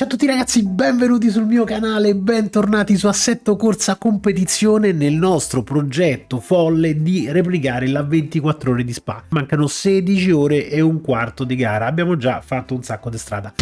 Ciao a tutti ragazzi, benvenuti sul mio canale, bentornati su Assetto Corsa Competizione nel nostro progetto folle di replicare la 24 ore di Spa. Mancano 16 ore e un quarto di gara, abbiamo già fatto un sacco di strada.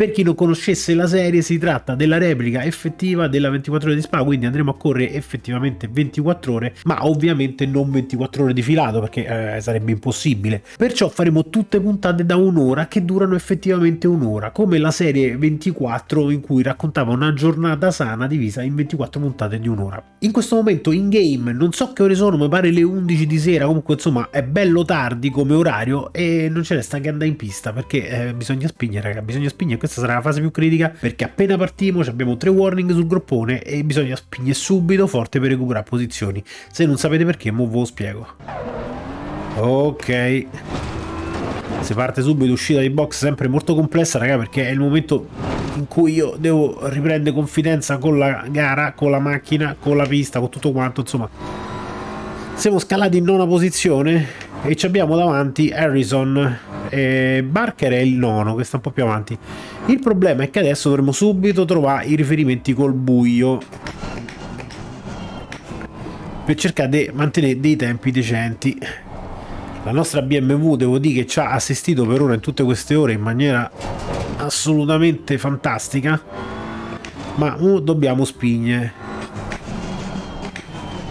Per chi non conoscesse la serie si tratta della replica effettiva della 24 ore di Spa, quindi andremo a correre effettivamente 24 ore, ma ovviamente non 24 ore di filato perché eh, sarebbe impossibile. Perciò faremo tutte puntate da un'ora che durano effettivamente un'ora, come la serie 24 in cui raccontava una giornata sana divisa in 24 puntate di un'ora. In questo momento in game non so che ore sono, mi pare le 11 di sera, comunque insomma è bello tardi come orario e non ce resta che andare in pista perché eh, bisogna spingere, raga, bisogna spingere questa sarà la fase più critica perché appena partiamo abbiamo tre warning sul groppone e bisogna spingere subito forte per recuperare posizioni. Se non sapete perché, mo ve lo spiego. Ok. Si parte subito uscita di box sempre molto complessa raga perché è il momento in cui io devo riprendere confidenza con la gara, con la macchina, con la pista, con tutto quanto insomma. Siamo scalati in nona posizione e ci abbiamo davanti Harrison e Barker è il nono che sta un po' più avanti. Il problema è che adesso dovremo subito trovare i riferimenti col buio per cercare di mantenere dei tempi decenti. La nostra BMW devo dire che ci ha assistito per ora in tutte queste ore in maniera assolutamente fantastica ma uh, dobbiamo spingere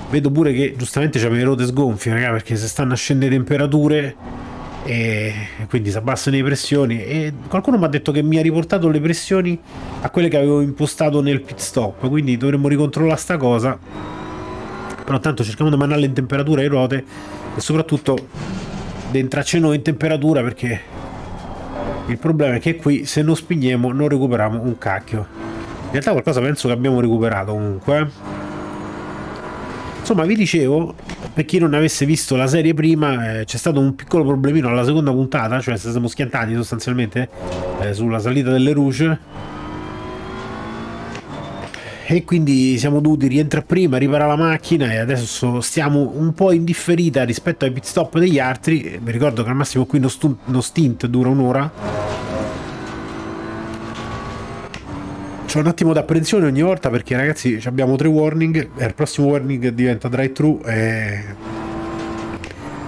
vedo pure che giustamente c'è le rote sgonfie raga, perché se stanno a scendere temperature e quindi si abbassano le pressioni. E qualcuno mi ha detto che mi ha riportato le pressioni a quelle che avevo impostato nel pit stop quindi dovremmo ricontrollare sta cosa. Però tanto cerchiamo di mandare in temperatura le ruote e soprattutto di entrarci noi in temperatura perché il problema è che qui se non spingiamo non recuperiamo un cacchio. In realtà qualcosa penso che abbiamo recuperato comunque eh. Insomma, vi dicevo, per chi non avesse visto la serie prima, eh, c'è stato un piccolo problemino alla seconda puntata, cioè siamo schiantati sostanzialmente eh, sulla salita delle Rouge. E quindi siamo dovuti rientrare prima, riparare la macchina e adesso stiamo un po' in differita rispetto ai pit stop degli altri. Vi ricordo che al massimo qui uno stint dura un'ora C'ho un attimo d'apprensione ogni volta perché ragazzi abbiamo tre warning. E il prossimo warning diventa drive thru e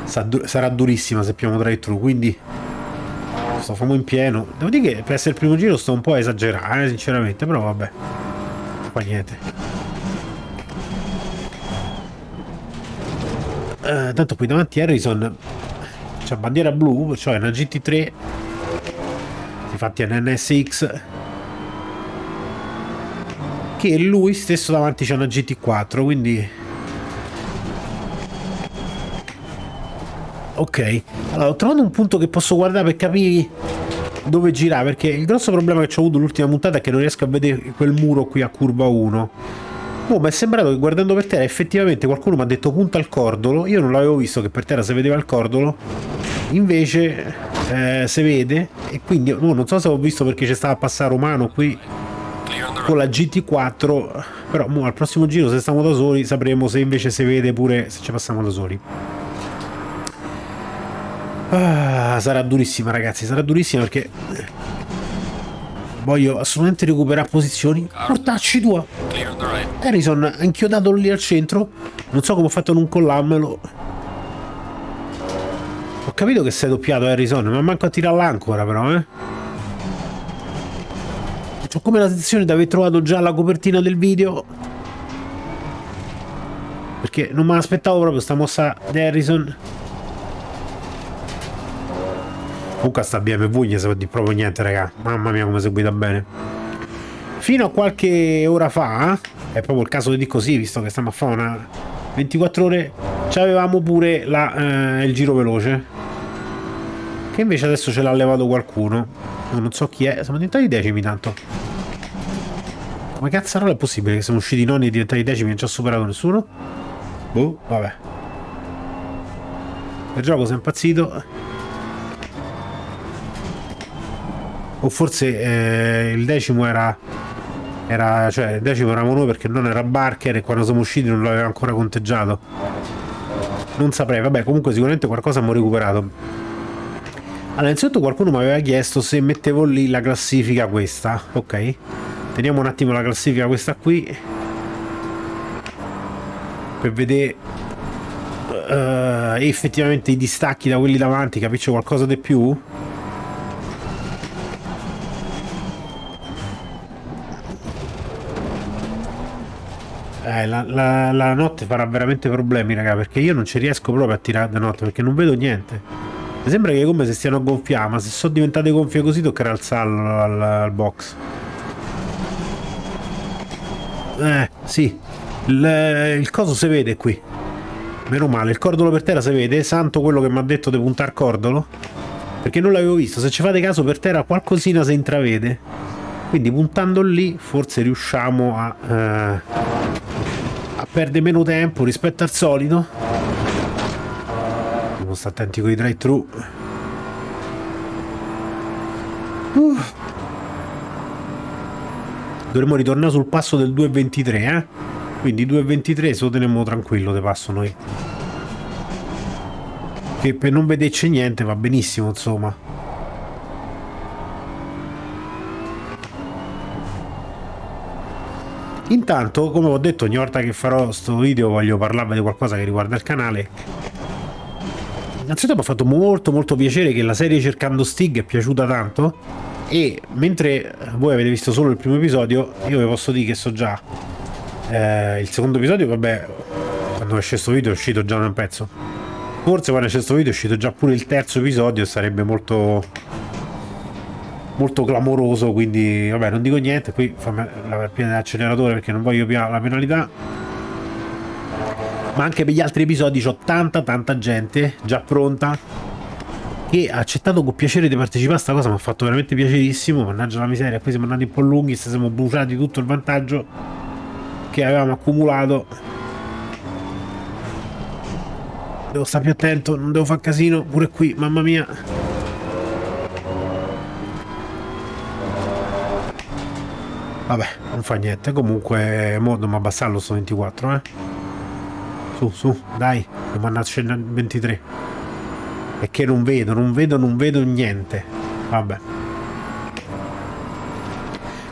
sarà durissima se abbiamo drive thru quindi sto famo in pieno. Devo dire che per essere il primo giro sto un po' a esagerare eh, sinceramente però vabbè fa niente. Uh, tanto qui davanti Harrison c'è bandiera blu cioè una GT3 infatti è un NSX che lui stesso davanti c'è una GT4 quindi ok. Allora ho trovato un punto che posso guardare per capire dove girare perché il grosso problema che ho avuto l'ultima puntata è che non riesco a vedere quel muro qui a curva 1 Oh, mi è sembrato che guardando per terra effettivamente qualcuno mi ha detto punta al cordolo. Io non l'avevo visto che per terra si vedeva il cordolo. Invece eh, si vede. E quindi oh, non so se ho visto perché c'è stato a passare Romano qui con la GT4 però mo, al prossimo giro se stiamo da soli sapremo se invece si vede pure se ci passiamo da soli. Ah, sarà durissima ragazzi sarà durissima perché voglio assolutamente recuperare posizioni. Portacci tua. Harrison ha inchiodato lì al centro. Non so come ho fatto a non collarmelo. Ho capito che sei doppiato Harrison ma manco a tirare l'ancora però eh ho come la sensazione di aver trovato già la copertina del video? Perché non me l'aspettavo proprio sta mossa di Harrison. Comunque sta BMW gli sa di proprio niente raga. Mamma mia come seguita bene. Fino a qualche ora fa è proprio il caso di così visto che stiamo a fare una 24 ore avevamo pure la, eh, il giro veloce che invece adesso ce l'ha levato qualcuno non so chi è siamo diventati decimi tanto come cazzarola è possibile che siamo usciti nonni e diventati decimi e non ci ha superato nessuno? Boh, vabbè. Il gioco si è impazzito. O forse eh, il decimo era era, cioè, il decimo eravamo noi perché non era Barker e quando siamo usciti non l'aveva ancora conteggiato. Non saprei, vabbè, comunque sicuramente qualcosa abbiamo recuperato. Allora, innanzitutto qualcuno mi aveva chiesto se mettevo lì la classifica questa, ok? Teniamo un attimo la classifica questa qui per vedere uh, effettivamente i distacchi da quelli davanti, capisce qualcosa di più? Eh, la, la, la, notte farà veramente problemi, raga, perché io non ci riesco proprio a tirare da notte, perché non vedo niente. Mi sembra che come se stiano a gonfiare, ma se sono diventate gonfie così toccherà alzarlo al, al box. Eh, sì. Il, il coso si vede qui. Meno male, il cordolo per terra si vede, santo quello che mi ha detto di puntare cordolo. Perché non l'avevo visto, se ci fate caso per terra qualcosina si intravede. Quindi puntando lì forse riusciamo a... Eh, perde meno tempo rispetto al solito dobbiamo stare attenti con i drive thru uh. dovremmo ritornare sul passo del 2.23 eh? quindi 2.23 se lo teniamo tranquillo de passo noi che per non vederci niente va benissimo insomma Intanto, come ho detto, ogni volta che farò questo video voglio parlarvi di qualcosa che riguarda il canale. Innanzitutto mi ha fatto molto molto piacere che la serie Cercando Stig è piaciuta tanto e mentre voi avete visto solo il primo episodio, io vi posso dire che so già eh, il secondo episodio, vabbè, quando esce questo video è uscito già un pezzo. Forse quando esce questo video è uscito già pure il terzo episodio sarebbe molto molto clamoroso quindi vabbè non dico niente qui fammi la piena dell'acceleratore perché non voglio più la penalità ma anche per gli altri episodi c'ho tanta tanta gente già pronta che ha accettato con piacere di partecipare a questa cosa mi ha fatto veramente piacerissimo mannaggia la miseria qui siamo andati un po' lunghi se siamo bruciati tutto il vantaggio che avevamo accumulato devo stare più attento non devo fare casino pure qui mamma mia Vabbè, non fa niente. Comunque, mo dobbiamo abbassarlo sto 24, eh. Su, su, dai. Dobbiamo andare a scendere 23. E che non vedo, non vedo, non vedo niente. Vabbè.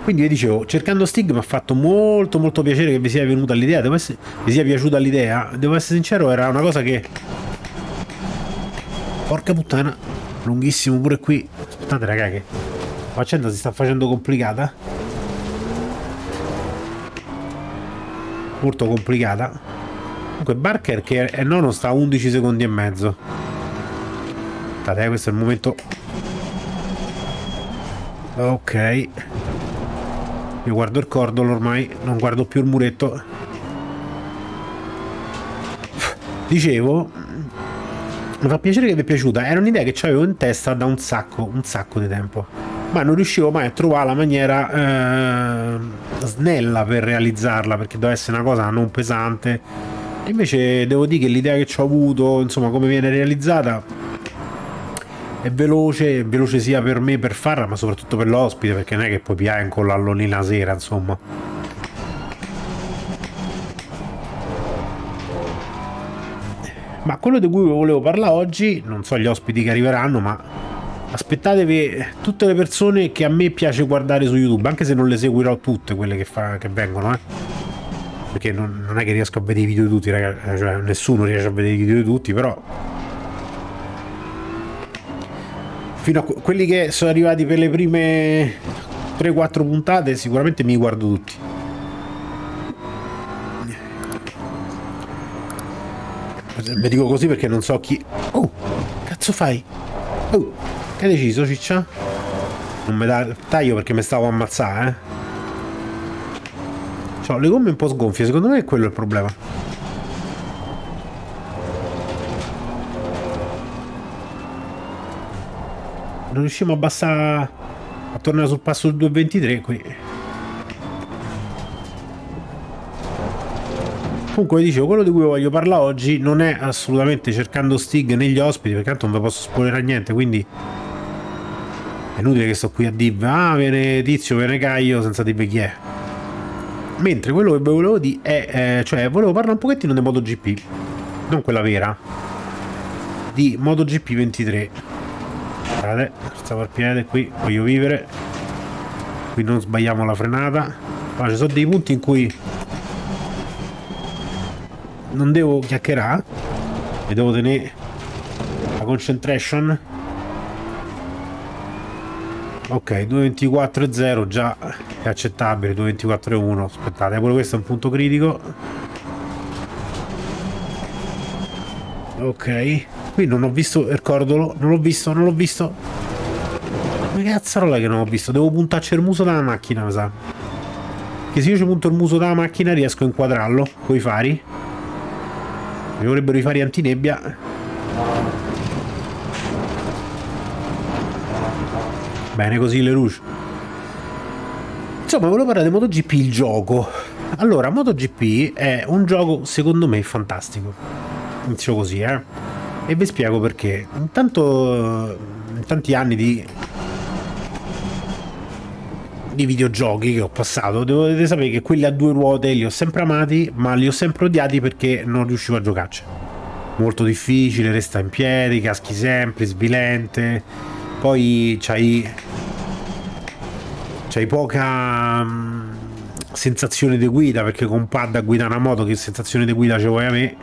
Quindi vi dicevo, cercando Stig mi ha fatto molto molto piacere che vi sia venuta l'idea, vi sia piaciuta l'idea. Devo essere sincero, era una cosa che... Porca puttana, lunghissimo pure qui. Aspettate raga che la faccenda si sta facendo complicata. molto complicata comunque Barker che è nono sta a 11 secondi e mezzo. Aspettate questo è il momento. Ok. Io guardo il cordolo ormai non guardo più il muretto. Dicevo mi fa piacere che vi è piaciuta. Era un'idea che avevo in testa da un sacco un sacco di tempo. Ma non riuscivo mai a trovare la maniera eh, snella per realizzarla perché doveva essere una cosa non pesante invece devo dire che l'idea che ci ho avuto insomma come viene realizzata è veloce, veloce sia per me per farla ma soprattutto per l'ospite perché non è che poi piai con l'allonina sera insomma ma quello di cui volevo parlare oggi non so gli ospiti che arriveranno ma aspettatevi tutte le persone che a me piace guardare su YouTube, anche se non le seguirò tutte quelle che, fa, che vengono, eh. Perché non, non, è che riesco a vedere i video di tutti, ragazzi, cioè nessuno riesce a vedere i video di tutti, però... Fino a quelli che sono arrivati per le prime 3-4 puntate sicuramente mi guardo tutti. Vi dico così perché non so chi... Oh, cazzo fai? Oh. Che hai deciso, ciccia? Non me da taglio perché mi stavo a ammazzare, eh? Ho le gomme un po' sgonfie, secondo me è quello il problema. Non riusciamo a abbassare... a tornare sul passo del 2.23 qui. Comunque dicevo, quello di cui voglio parlare oggi non è assolutamente cercando Stig negli ospiti, perché tanto non vi posso spoilerare niente, quindi è inutile che sto qui a dire ah viene Tizio, viene Caio senza dire chi è Mentre quello che volevo dire è, eh, cioè, volevo parlare un pochettino di MotoGP, non quella vera, di MotoGP 23. Guardate, stavo al piede qui, voglio vivere. Qui non sbagliamo la frenata. Allora, ci sono dei punti in cui non devo chiacchierare e devo tenere la concentration ok 2.24.0 già è accettabile 2.24.1 aspettate pure questo è un punto critico. Ok qui non ho visto il cordolo non l'ho visto non l'ho visto. Che cazzarola che non ho visto? Devo puntarci il muso dalla macchina mi sa. Che se io ci punto il muso dalla macchina riesco a inquadrarlo con i fari. Mi vorrebbero i fari antinebbia bene così le luci insomma volevo parlare di MotoGP il gioco. Allora MotoGP è un gioco secondo me fantastico. Inizio così eh. E vi spiego perché. Intanto in tanti anni di di videogiochi che ho passato dovete sapere che quelli a due ruote li ho sempre amati ma li ho sempre odiati perché non riuscivo a giocarci. Molto difficile resta in piedi caschi sempre svilente. Poi c'hai c'hai poca um, sensazione di guida perché con pad a guidare una moto che sensazione di guida ce vuoi a me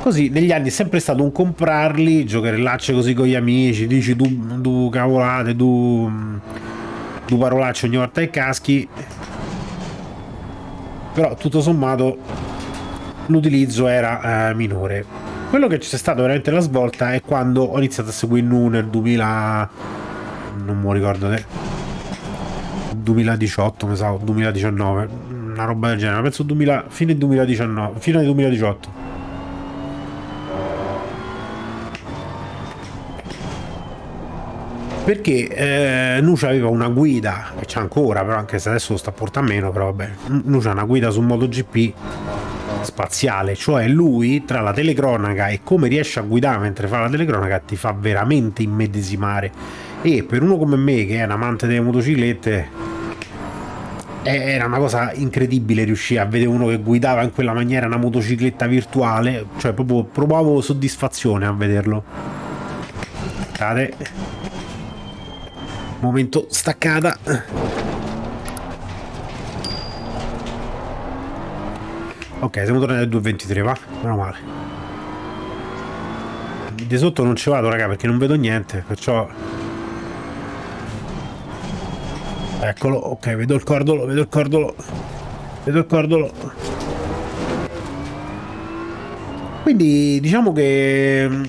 così negli anni è sempre stato un comprarli giocherellacce così con gli amici dici tu, tu cavolate tu, tu parolacce ogni volta che caschi. Però tutto sommato l'utilizzo era eh, minore. Quello che c'è stato veramente la svolta è quando ho iniziato a seguire Nu nel 2000 non mi ricordo 2018 mi sa 2019 una roba del genere penso 2000, fine 2019 fine 2018 perché eh, Nucia aveva una guida e c'è ancora però anche se adesso lo sta portando meno però vabbè Nucia ha una guida su MotoGP spaziale cioè lui tra la telecronaca e come riesce a guidare mentre fa la telecronaca ti fa veramente immedesimare e per uno come me che è un amante delle motociclette era una cosa incredibile riuscire a vedere uno che guidava in quella maniera una motocicletta virtuale. Cioè proprio provavo soddisfazione a vederlo. Guardate. momento staccata. Ok siamo tornati al 2.23 va? Meno male. Di sotto non ci vado raga perché non vedo niente perciò Eccolo, ok, vedo il cordolo, vedo il cordolo. Vedo il cordolo. Quindi diciamo che mm,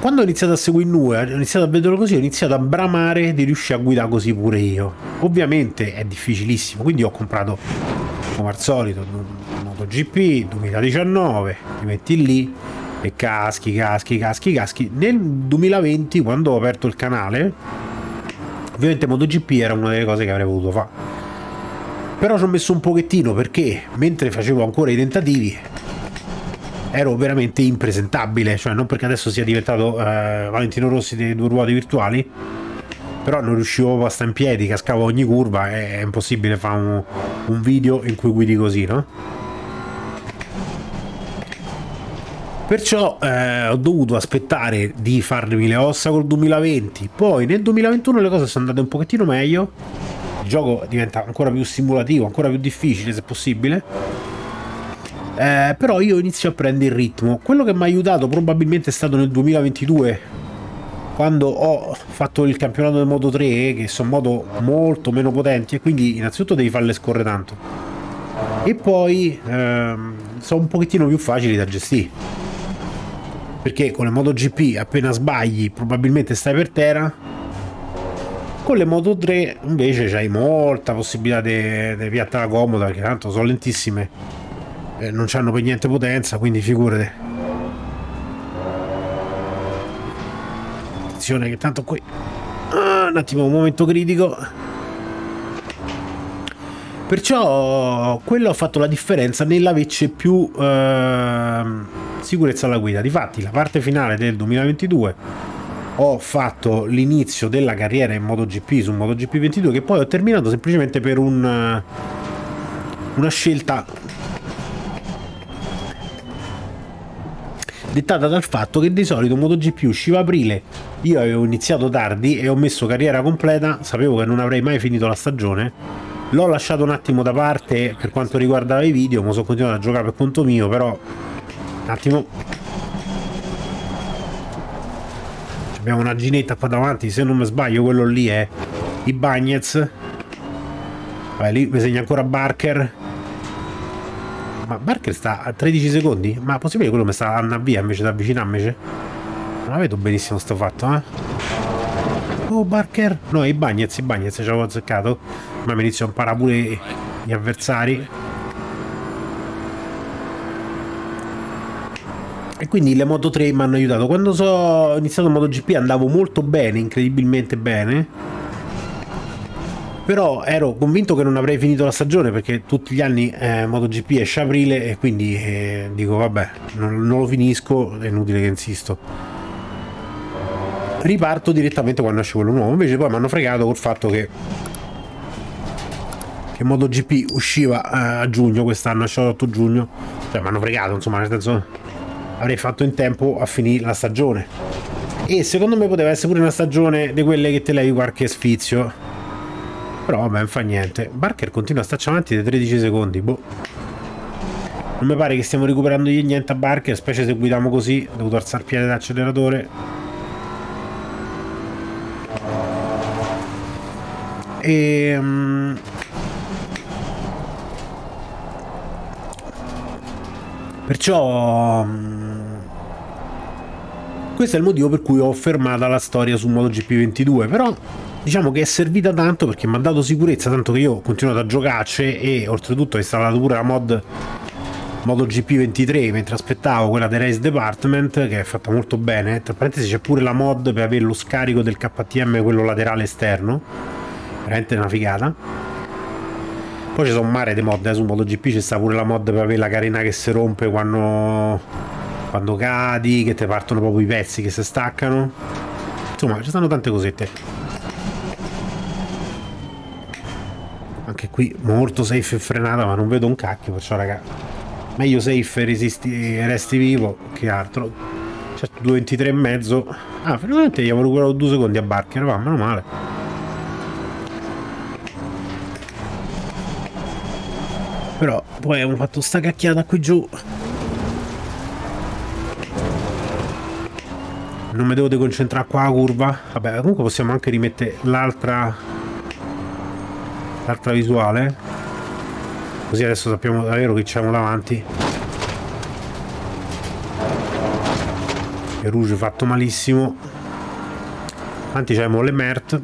quando ho iniziato a seguire Nue, ho iniziato a vederlo così, ho iniziato a bramare di riuscire a guidare così pure io. Ovviamente è difficilissimo, quindi ho comprato come al solito MotoGP 2019, ti metti lì e caschi, caschi, caschi, caschi. Nel 2020 quando ho aperto il canale Ovviamente MotoGP era una delle cose che avrei voluto fare. Però ci ho messo un pochettino perché mentre facevo ancora i tentativi ero veramente impresentabile, cioè non perché adesso sia diventato eh, Valentino Rossi dei due ruote virtuali, però non riuscivo a stare in piedi, cascavo ogni curva, è impossibile fare un, un video in cui guidi così, no? Perciò eh, ho dovuto aspettare di farmi le ossa col 2020, poi nel 2021 le cose sono andate un pochettino meglio, il gioco diventa ancora più simulativo, ancora più difficile se possibile, eh, però io inizio a prendere il ritmo. Quello che mi ha aiutato probabilmente è stato nel 2022, quando ho fatto il campionato del Moto 3, che sono moto molto meno potenti, e quindi innanzitutto devi farle scorrere tanto. E poi ehm, sono un pochettino più facili da gestire perché con le MotoGP appena sbagli probabilmente stai per terra. Con le Moto 3 invece c'hai molta possibilità di piattare comoda perché tanto sono lentissime e non hanno per niente potenza quindi figurate attenzione che tanto qui ah, un attimo un momento critico perciò quello ha fatto la differenza nell'averci più eh, sicurezza alla guida. Difatti, la parte finale del 2022 ho fatto l'inizio della carriera in MotoGP su MotoGP 22 che poi ho terminato semplicemente per un una scelta dettata dal fatto che di solito MotoGP usciva aprile, io avevo iniziato tardi e ho messo carriera completa, sapevo che non avrei mai finito la stagione, l'ho lasciato un attimo da parte per quanto riguardava i video, ma sono continuato a giocare per conto mio, però un attimo abbiamo una ginetta qua davanti, se non mi sbaglio quello lì è i Bagnets, Vabbè, lì mi segna ancora Barker ma Barker sta a 13 secondi? Ma possibile che quello mi sta andando via invece di avvicinarmi? Non la vedo benissimo sto fatto, eh? Oh, Barker! No, i Bagnets, i Bagnets ci avevo azzeccato. Ma mi inizio a imparare pure gli avversari. E quindi le Moto 3 mi hanno aiutato. Quando so, ho iniziato MotoGP andavo molto bene, incredibilmente bene però ero convinto che non avrei finito la stagione perché tutti gli anni eh, MotoGP esce aprile e quindi eh, dico vabbè non, non, lo finisco è inutile che insisto riparto direttamente quando esce quello nuovo invece poi mi hanno fregato col fatto che che MotoGP usciva eh, a giugno quest'anno esce l'8 giugno cioè mi hanno fregato insomma nel senso avrei fatto in tempo a finire la stagione e secondo me poteva essere pure una stagione di quelle che te levi qualche sfizio però vabbè, non fa niente. Barker continua a starci avanti dai 13 secondi, boh. Non mi pare che stiamo recuperando niente a Barker, specie se guidiamo così, dovuto alzare il piede d'acceleratore. E... Um... Perciò... Um... Questo è il motivo per cui ho fermata la storia su MotoGP 22, però diciamo che è servita tanto perché mi ha dato sicurezza, tanto che io ho continuato a giocarci e oltretutto ho installato pure la mod MotoGP 23 mentre aspettavo quella del Race Department che è fatta molto bene. Tra parentesi c'è pure la mod per avere lo scarico del KTM quello laterale esterno. Veramente una figata poi ci sono un mare di mod eh, su MotoGP c'è sta pure la mod per avere la carena che si rompe quando quando cadi che ti partono proprio i pezzi che si staccano. Insomma ci stanno tante cosette. Anche qui molto safe e frenata ma non vedo un cacchio perciò raga meglio safe e resti vivo che altro. Certo 2.23 e mezzo. Ah finalmente abbiamo recuperato due secondi a Barker va meno male però poi abbiamo fatto sta cacchiata qui giù. Non mi devo deconcentrare qua la curva. Vabbè comunque possiamo anche rimettere l'altra l'altra visuale. Così adesso sappiamo davvero che c'è davanti. Il rouge fatto malissimo. Davanti c'è le Mert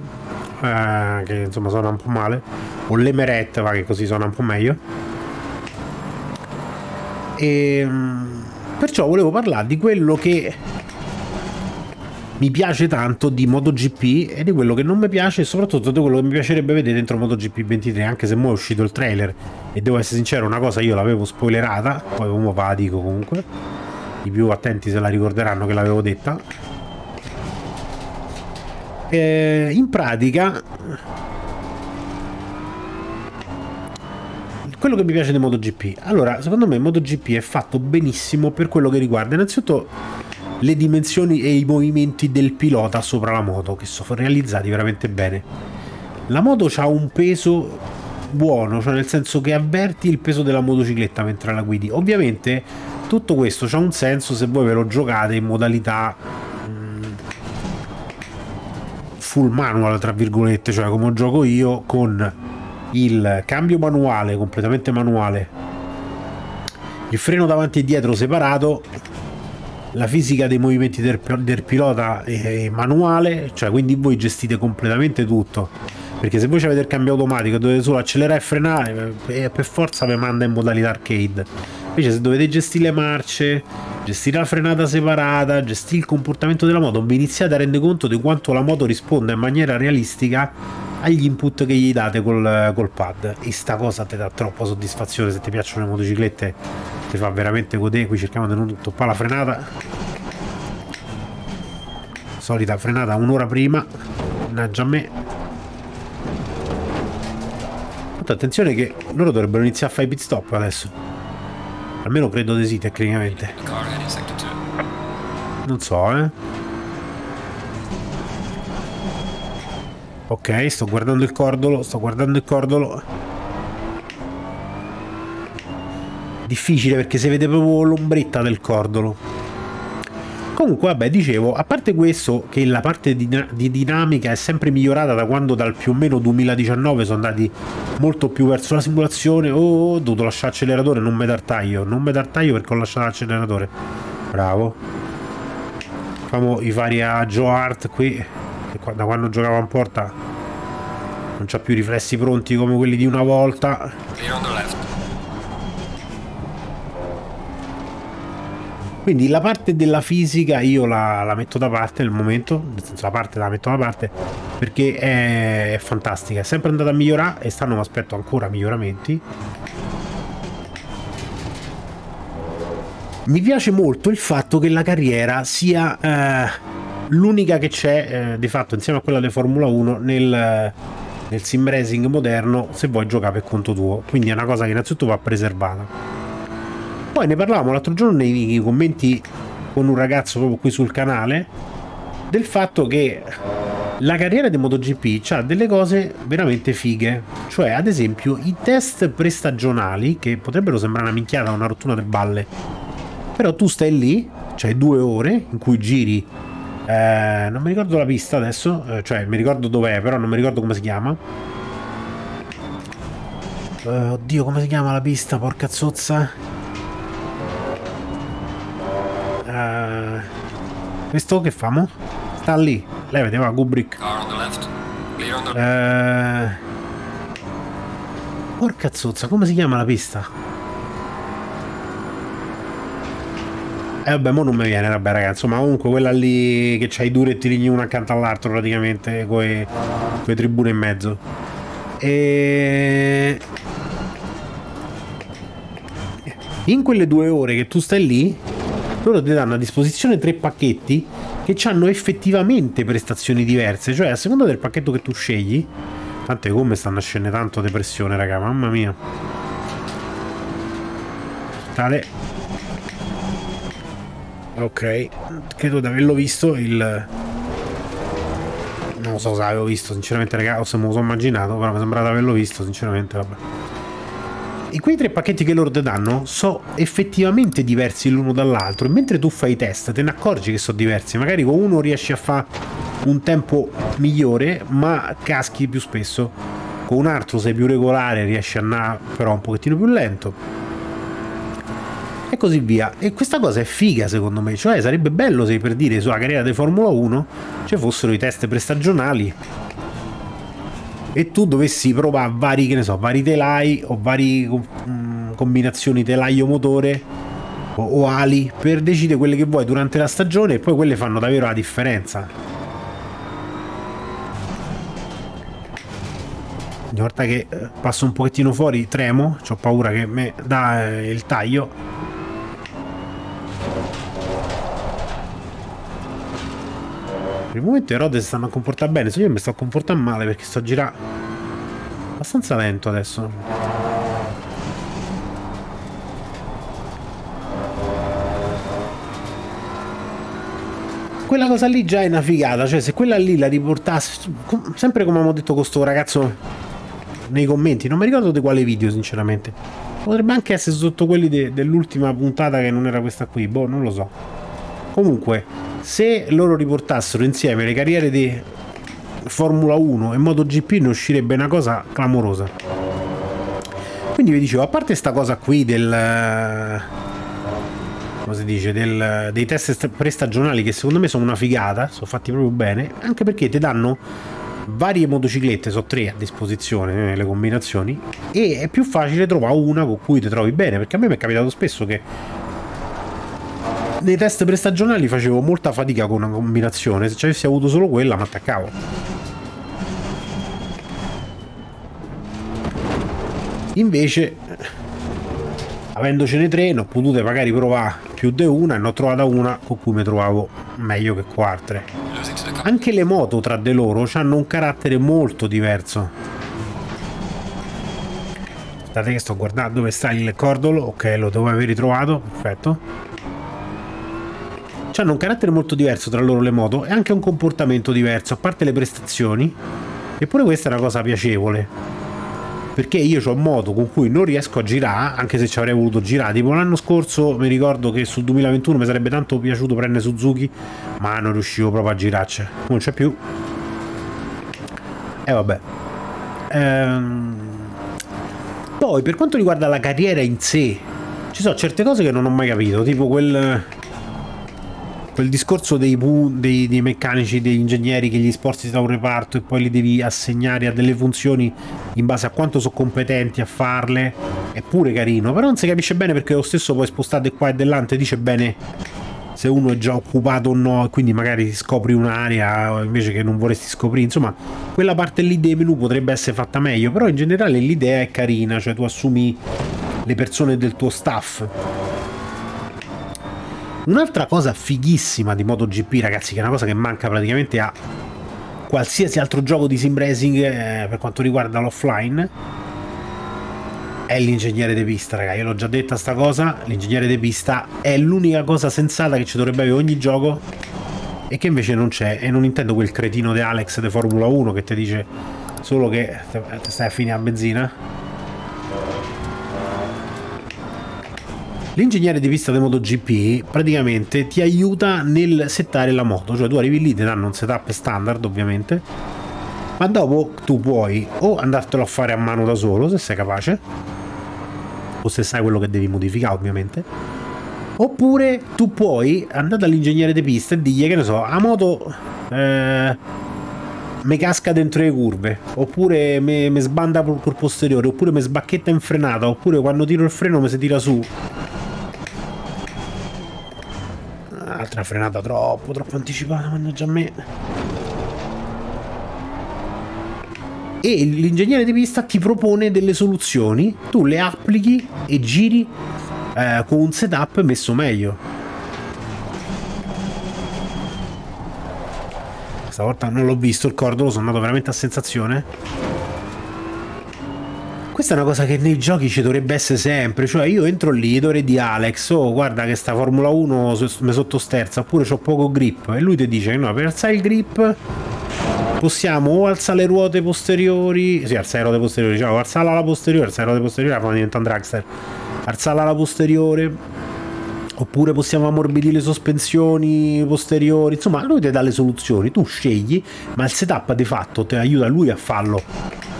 eh, che insomma suona un po' male. O le Meret va che così suona un po' meglio e ehm, perciò volevo parlare di quello che mi piace tanto di MotoGP e di quello che non mi piace e soprattutto di quello che mi piacerebbe vedere dentro MotoGP 23 anche se mo è uscito il trailer. E devo essere sincero una cosa io l'avevo spoilerata poi come va la dico comunque. I più attenti se la ricorderanno che l'avevo detta. E in pratica quello che mi piace di MotoGP. Allora secondo me MotoGP è fatto benissimo per quello che riguarda innanzitutto le dimensioni e i movimenti del pilota sopra la moto che sono realizzati veramente bene. La moto ha un peso buono cioè nel senso che avverti il peso della motocicletta mentre la guidi. Ovviamente tutto questo ha un senso se voi ve lo giocate in modalità mm, full manual tra virgolette cioè come gioco io con il cambio manuale completamente manuale il freno davanti e dietro separato la fisica dei movimenti del, del pilota è manuale, cioè quindi voi gestite completamente tutto. Perché se voi avete il cambio automatico dovete solo accelerare e frenare, eh, per forza vi manda in modalità arcade. Invece se dovete gestire le marce, gestire la frenata separata, gestire il comportamento della moto, vi iniziate a rendere conto di quanto la moto risponda in maniera realistica agli input che gli date col, col pad. E sta cosa ti dà troppa soddisfazione se ti piacciono le motociclette ti fa veramente godere qui cerchiamo di non toppare la frenata solita frenata un'ora prima mannaggia a me Tanto attenzione che loro dovrebbero iniziare a fare i pit stop adesso. Almeno credo di sì, tecnicamente. Non so, eh. Ok, sto guardando il cordolo, sto guardando il cordolo. Difficile perché si vede proprio l'ombretta del cordolo. Comunque, vabbè, dicevo, a parte questo, che la parte di, di, dinamica è sempre migliorata da quando dal più o meno 2019 sono andati molto più verso la simulazione. Oh, ho dovuto lasciare l'acceleratore, non mi dar taglio. Non mi dar taglio perché ho lasciato l'acceleratore. Bravo. Facciamo i vari a Joe Hart qui, da quando giocava in porta non c'ha più riflessi pronti come quelli di una volta. Quindi la parte della fisica io la, la, metto da parte nel momento, nel senso la parte la metto da parte perché è, è fantastica, è sempre andata a migliorare e stanno mi aspetto ancora miglioramenti. Mi piace molto il fatto che la carriera sia eh, l'unica che c'è eh, di fatto insieme a quella di Formula 1 nel, nel sim racing moderno se vuoi giocare per conto tuo. Quindi è una cosa che innanzitutto va preservata. Poi ne parlavamo l'altro giorno nei commenti con un ragazzo proprio qui sul canale del fatto che la carriera di MotoGP ha delle cose veramente fighe. Cioè, ad esempio, i test prestagionali, che potrebbero sembrare una minchiata, una rottura del balle, però tu stai lì, c'hai due ore in cui giri. Eh, non mi ricordo la pista adesso, eh, cioè mi ricordo dov'è, però non mi ricordo come si chiama. Eh, oddio, come si chiama la pista, porca zozza? Uh, questo che famo? Sta lì. Lei vedeva Kubrick. Uh, porca zozza, come si chiama la pista? Eh, vabbè, mo non mi viene, vabbè ragazzi, ma comunque quella lì che c'ha i due rettilinei uno accanto all'altro praticamente, con le tribune in mezzo. E... In quelle due ore che tu stai lì, loro ti danno a disposizione tre pacchetti che hanno effettivamente prestazioni diverse, cioè a seconda del pacchetto che tu scegli, tante gomme stanno a scendere tanto depressione raga, mamma mia. Tale. Ok, credo di averlo visto il... Non so se l'avevo visto, sinceramente raga, o se me lo sono immaginato, però mi sembra di averlo visto, sinceramente, vabbè. E quei tre pacchetti che loro ti danno sono effettivamente diversi l'uno dall'altro e mentre tu fai i test te ne accorgi che sono diversi. Magari con uno riesci a fare un tempo migliore ma caschi più spesso. Con un altro sei più regolare, riesci a andare però un pochettino più lento. E così via. E questa cosa è figa secondo me. Cioè sarebbe bello se per dire sulla carriera di Formula 1 ci fossero i test prestagionali e tu dovessi provare vari, che ne so, vari telai o varie mm, combinazioni telaio-motore o, o, ali per decidere quelle che vuoi durante la stagione e poi quelle fanno davvero la differenza. Ogni volta che eh, passo un pochettino fuori tremo, ho paura che mi dà eh, il taglio Per il momento i rode si stanno a comportare bene, se io mi sto comportando male perché sto a girare abbastanza lento adesso. Quella cosa lì già è una figata, cioè se quella lì la riportassi, sempre come abbiamo detto con sto ragazzo nei commenti, non mi ricordo di quale video sinceramente, potrebbe anche essere sotto quelli de dell'ultima puntata che non era questa qui, boh, non lo so. Comunque, se loro riportassero insieme le carriere di Formula 1 e MotoGP ne uscirebbe una cosa clamorosa. Quindi vi dicevo a parte sta cosa qui del come si dice del, dei test prestagionali che secondo me sono una figata sono fatti proprio bene anche perché ti danno varie motociclette so tre a disposizione nelle eh, combinazioni e è più facile trovare una con cui ti trovi bene perché a me mi è capitato spesso che nei test prestagionali facevo molta fatica con una combinazione, se ci avessi avuto solo quella mi attaccavo. Invece, avendocene tre, ne ho potute magari provare più di una e ne ho trovata una con cui mi trovavo meglio che quattro. Anche le moto tra di loro hanno un carattere molto diverso. Guardate che sto guardando dove sta il cordolo. Ok, lo devo aver ritrovato. Perfetto. Hanno un carattere molto diverso tra loro le moto e anche un comportamento diverso, a parte le prestazioni. Eppure questa è una cosa piacevole. Perché io ho moto con cui non riesco a girare, anche se ci avrei voluto girare. Tipo l'anno scorso mi ricordo che sul 2021 mi sarebbe tanto piaciuto prendere Suzuki, ma non riuscivo proprio a girarci. Non c'è più. E eh, vabbè. Ehm... Poi, per quanto riguarda la carriera in sé, ci sono certe cose che non ho mai capito, tipo quel quel discorso dei, dei, dei, meccanici, degli ingegneri che gli sposti da un reparto e poi li devi assegnare a delle funzioni in base a quanto sono competenti a farle è pure carino, però non si capisce bene perché lo stesso poi spostate qua e dell'ante dice bene se uno è già occupato o no e quindi magari scopri un'area invece che non vorresti scoprire. Insomma quella parte lì dei menu potrebbe essere fatta meglio però in generale l'idea è carina cioè tu assumi le persone del tuo staff Un'altra cosa fighissima di MotoGP, ragazzi, che è una cosa che manca praticamente a qualsiasi altro gioco di sim racing eh, per quanto riguarda l'offline, è l'ingegnere di pista, raga. Io l'ho già detta sta cosa, l'ingegnere di pista è l'unica cosa sensata che ci dovrebbe avere ogni gioco e che invece non c'è. E non intendo quel cretino di Alex di Formula 1 che ti dice solo che stai a finire a benzina L'ingegnere di pista di MotoGP praticamente ti aiuta nel settare la moto, cioè tu arrivi lì, ti danno un setup standard ovviamente, ma dopo tu puoi o andartelo a fare a mano da solo se sei capace, o se sai quello che devi modificare ovviamente, oppure tu puoi andare dall'ingegnere di pista e dirgli che ne so, a moto... Eh, mi casca dentro le curve, oppure mi sbanda col posteriore, oppure mi sbacchetta in frenata, oppure quando tiro il freno mi si tira su. Altra frenata troppo, troppo anticipata, mannaggia a me. E l'ingegnere di pista ti propone delle soluzioni, tu le applichi e giri eh, con un setup messo meglio. Stavolta non l'ho visto il cordolo, sono andato veramente a sensazione. Questa è una cosa che nei giochi ci dovrebbe essere sempre, cioè io entro lì, dovrei di Alex, oh guarda che sta Formula 1 mi sottosterza, oppure ho poco grip, e lui ti dice no, per alzare il grip possiamo o alzare le ruote posteriori, sì, alzare le ruote posteriori, diciamo, alzarla alla posteriore, alzare le ruote posteriori, la fanno diventare un dragster, alzarla alla posteriore, oppure possiamo ammorbidire le sospensioni posteriori, insomma lui ti dà le soluzioni, tu scegli, ma il setup di fatto ti aiuta lui a farlo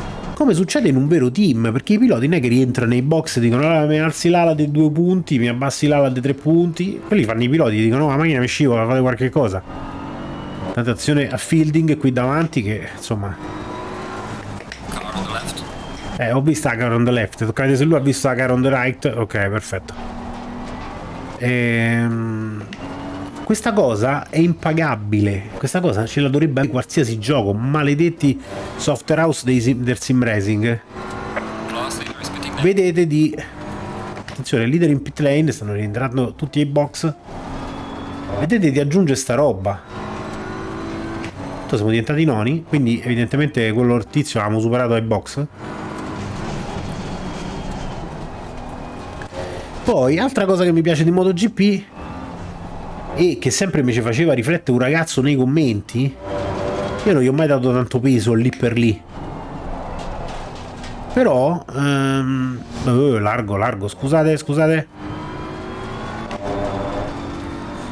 come succede in un vero team, perché i piloti non è che rientrano nei box e dicono ah, mi alzi l'ala dei due punti, mi abbassi l'ala dei tre punti, quelli fanno i piloti, dicono no, la macchina mi scivola, fate qualche cosa. Tanta azione a fielding qui davanti che insomma... Eh, ho visto la car on the left, toccate se lui ha visto la car on the right, ok, perfetto. Ehm... Questa cosa è impagabile, questa cosa ce la dovrebbe avere qualsiasi gioco, maledetti software house dei del sim racing. Vedete di... Attenzione, leader in pit lane, stanno rientrando tutti i box. Vedete di aggiungere sta roba. Siamo diventati noni, quindi evidentemente quello tizio l'abbiamo superato ai box. Poi, altra cosa che mi piace di MotoGP e che sempre mi ci faceva riflettere un ragazzo nei commenti, io non gli ho mai dato tanto peso lì per lì. Però, um, oh, largo, largo, scusate, scusate.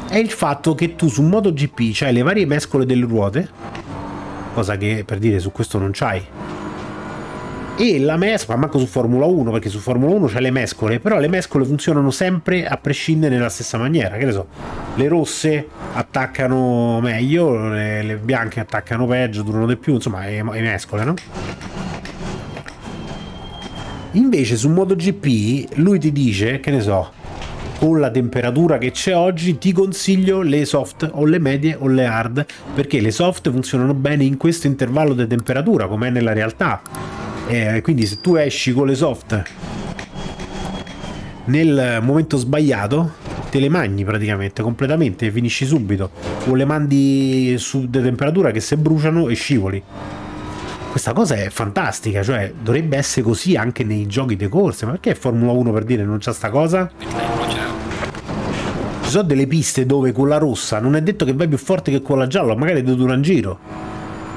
È il fatto che tu su MotoGP c'hai le varie mescole delle ruote, cosa che per dire su questo non c'hai e la mescola, manco su Formula 1 perché su Formula 1 c'è le mescole però le mescole funzionano sempre a prescindere nella stessa maniera che ne so le rosse attaccano meglio le, le bianche attaccano peggio durano di più insomma le, le mescole no? invece su MotoGP lui ti dice che ne so con la temperatura che c'è oggi ti consiglio le soft o le medie o le hard perché le soft funzionano bene in questo intervallo di temperatura come è nella realtà eh, quindi se tu esci con le soft nel momento sbagliato te le magni praticamente completamente finisci subito o le mandi su de temperatura che se bruciano e scivoli questa cosa è fantastica, cioè dovrebbe essere così anche nei giochi di corse, ma perché Formula 1 per dire non c'è sta cosa? Ci sono delle piste dove con la rossa non è detto che vai più forte che con la gialla, magari ti dura un giro.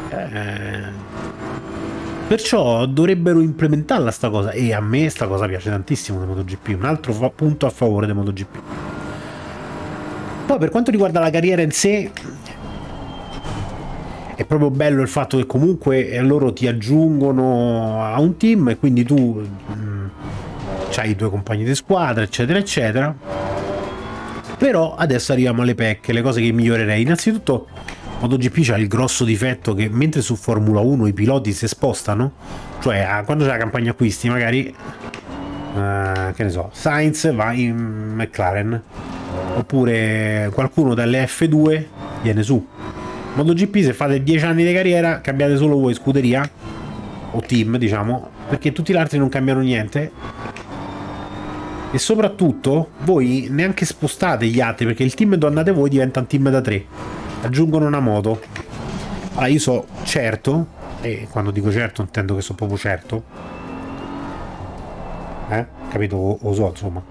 Eh, perciò dovrebbero implementarla sta cosa e a me sta cosa piace tantissimo di MotoGP, un altro punto a favore di MotoGP. Poi per quanto riguarda la carriera in sé, è proprio bello il fatto che comunque loro ti aggiungono a un team e quindi tu mh, mm, hai i tuoi compagni di squadra eccetera eccetera però adesso arriviamo alle pecche le cose che migliorerei innanzitutto MotoGP ha il grosso difetto che mentre su Formula 1 i piloti si spostano cioè quando c'è la campagna acquisti magari uh, che ne so Sainz va in McLaren oppure qualcuno dalle F2 viene su. MotoGP se fate 10 anni di carriera cambiate solo voi scuderia o team diciamo perché tutti gli altri non cambiano niente. E soprattutto voi neanche spostate gli altri perché il team dove andate voi diventa un team da 3 aggiungono una moto. Allora io so certo e quando dico certo intendo che so proprio certo. Eh? capito? O so insomma.